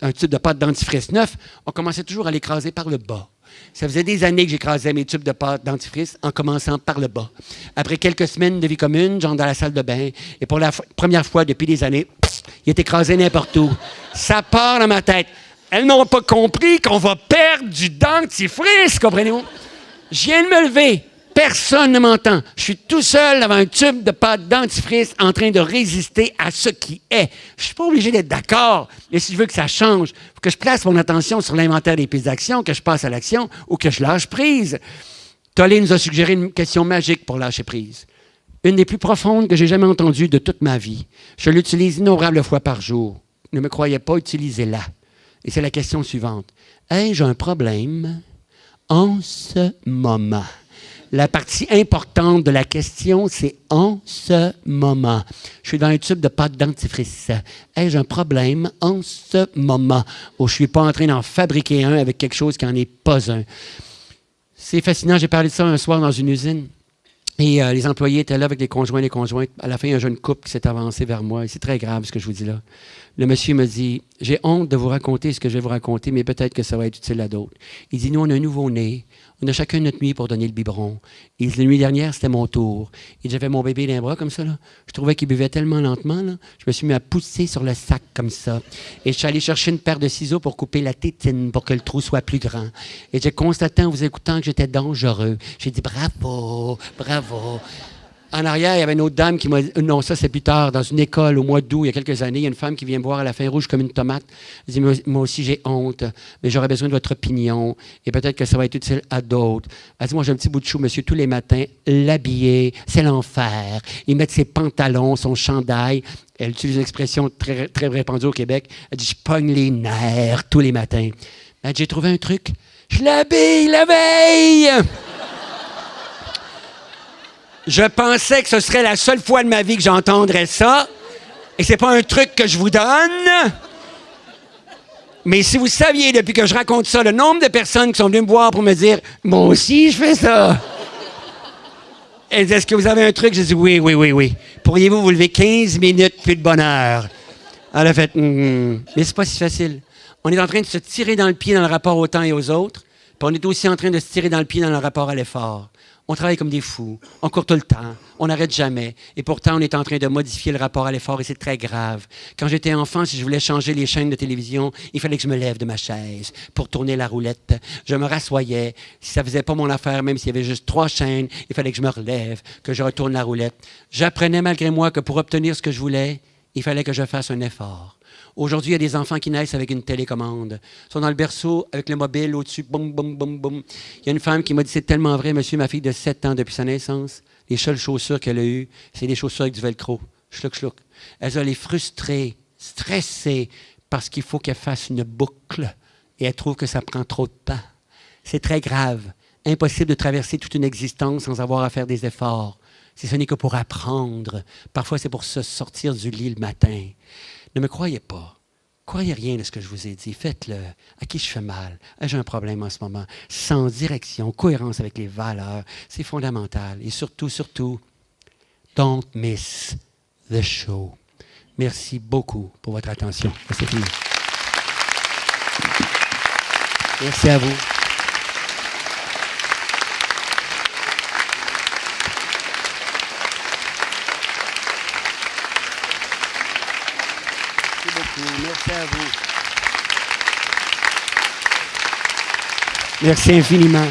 un tube de pâte dentifrice neuf, on commençait toujours à l'écraser par le bas. Ça faisait des années que j'écrasais mes tubes de dentifrice en commençant par le bas. Après quelques semaines de vie commune, j'entre dans la salle de bain et pour la première fois depuis des années, il est écrasé n'importe où. Ça part dans ma tête. Elles n'ont pas compris qu'on va perdre du dentifrice, comprenez-vous? Je viens de me lever. Personne ne m'entend. Je suis tout seul devant un tube de pâte dentifrice en train de résister à ce qui est. Je ne suis pas obligé d'être d'accord. Mais si je veux que ça change, faut que je place mon attention sur l'inventaire des pistes d'action, que je passe à l'action ou que je lâche prise. Tolly nous a suggéré une question magique pour lâcher prise. Une des plus profondes que j'ai jamais entendues de toute ma vie. Je l'utilise innombrables fois par jour. Ne me croyez pas, utilisez-la. Et c'est la question suivante. Ai-je un problème en ce moment? La partie importante de la question, c'est en ce moment. Je suis dans un tube de pâte dentifrice. Ai-je un problème en ce moment? Où je ne suis pas en train d'en fabriquer un avec quelque chose qui n'en est pas un? C'est fascinant. J'ai parlé de ça un soir dans une usine. Et euh, les employés étaient là avec les conjoints et les conjointes. À la fin, il y a un jeune couple qui s'est avancé vers moi. Et c'est très grave ce que je vous dis là. Le monsieur me dit J'ai honte de vous raconter ce que je vais vous raconter, mais peut-être que ça va être utile à d'autres. Il dit Nous, on a un nouveau-né. On a chacun notre nuit pour donner le biberon. Et la nuit dernière, c'était mon tour. Et j'avais mon bébé dans les bras comme ça. Là. Je trouvais qu'il buvait tellement lentement. Là. Je me suis mis à pousser sur le sac comme ça. Et je suis allé chercher une paire de ciseaux pour couper la tétine pour que le trou soit plus grand. Et j'ai constaté en vous écoutant que j'étais dangereux. J'ai dit bravo, bravo. En arrière, il y avait une autre dame qui m'a dit, non, ça c'est plus tard, dans une école au mois d'août, il y a quelques années, il y a une femme qui vient me voir à la fin rouge comme une tomate. Elle dit, moi aussi j'ai honte, mais j'aurais besoin de votre opinion, et peut-être que ça va être utile à d'autres. Elle dit, moi j'ai un petit bout de chou, monsieur, tous les matins, l'habiller, c'est l'enfer. Il met ses pantalons, son chandail. Elle utilise une expression très, très répandue au Québec. Elle dit, je pogne les nerfs tous les matins. Elle dit, j'ai trouvé un truc, je l'habille la veille! Je pensais que ce serait la seule fois de ma vie que j'entendrais ça. Et c'est pas un truc que je vous donne. Mais si vous saviez, depuis que je raconte ça, le nombre de personnes qui sont venues me voir pour me dire Moi aussi, je fais ça. Est-ce que vous avez un truc? J'ai dit oui, oui, oui, oui. Pourriez-vous vous lever 15 minutes plus de bonheur? Elle a fait mm Mais c'est pas si facile. On est en train de se tirer dans le pied dans le rapport au temps et aux autres, puis on est aussi en train de se tirer dans le pied dans le rapport à l'effort. On travaille comme des fous, on court tout le temps, on n'arrête jamais. Et pourtant, on est en train de modifier le rapport à l'effort et c'est très grave. Quand j'étais enfant, si je voulais changer les chaînes de télévision, il fallait que je me lève de ma chaise pour tourner la roulette. Je me rassoyais. Si ça faisait pas mon affaire, même s'il y avait juste trois chaînes, il fallait que je me relève, que je retourne la roulette. J'apprenais malgré moi que pour obtenir ce que je voulais, il fallait que je fasse un effort. Aujourd'hui, il y a des enfants qui naissent avec une télécommande. Ils sont dans le berceau avec le mobile au-dessus, boum, boum, boum, boum. Il y a une femme qui m'a dit c'est tellement vrai, monsieur, ma fille de 7 ans depuis sa naissance, les seules chaussures qu'elle a eues, c'est des chaussures avec du velcro. Schluck, schluck. Elle les frustrée, stressée, parce qu'il faut qu'elle fasse une boucle et elle trouve que ça prend trop de temps. C'est très grave. Impossible de traverser toute une existence sans avoir à faire des efforts. Si ce n'est que pour apprendre. Parfois, c'est pour se sortir du lit le matin. Ne me croyez pas. Croyez rien de ce que je vous ai dit. Faites-le. À qui je fais mal? J'ai un problème en ce moment. Sans direction, cohérence avec les valeurs. C'est fondamental. Et surtout, surtout, don't miss the show. Merci beaucoup pour votre attention. C'est. Merci à vous. Merci beaucoup. Merci à vous. Merci infiniment.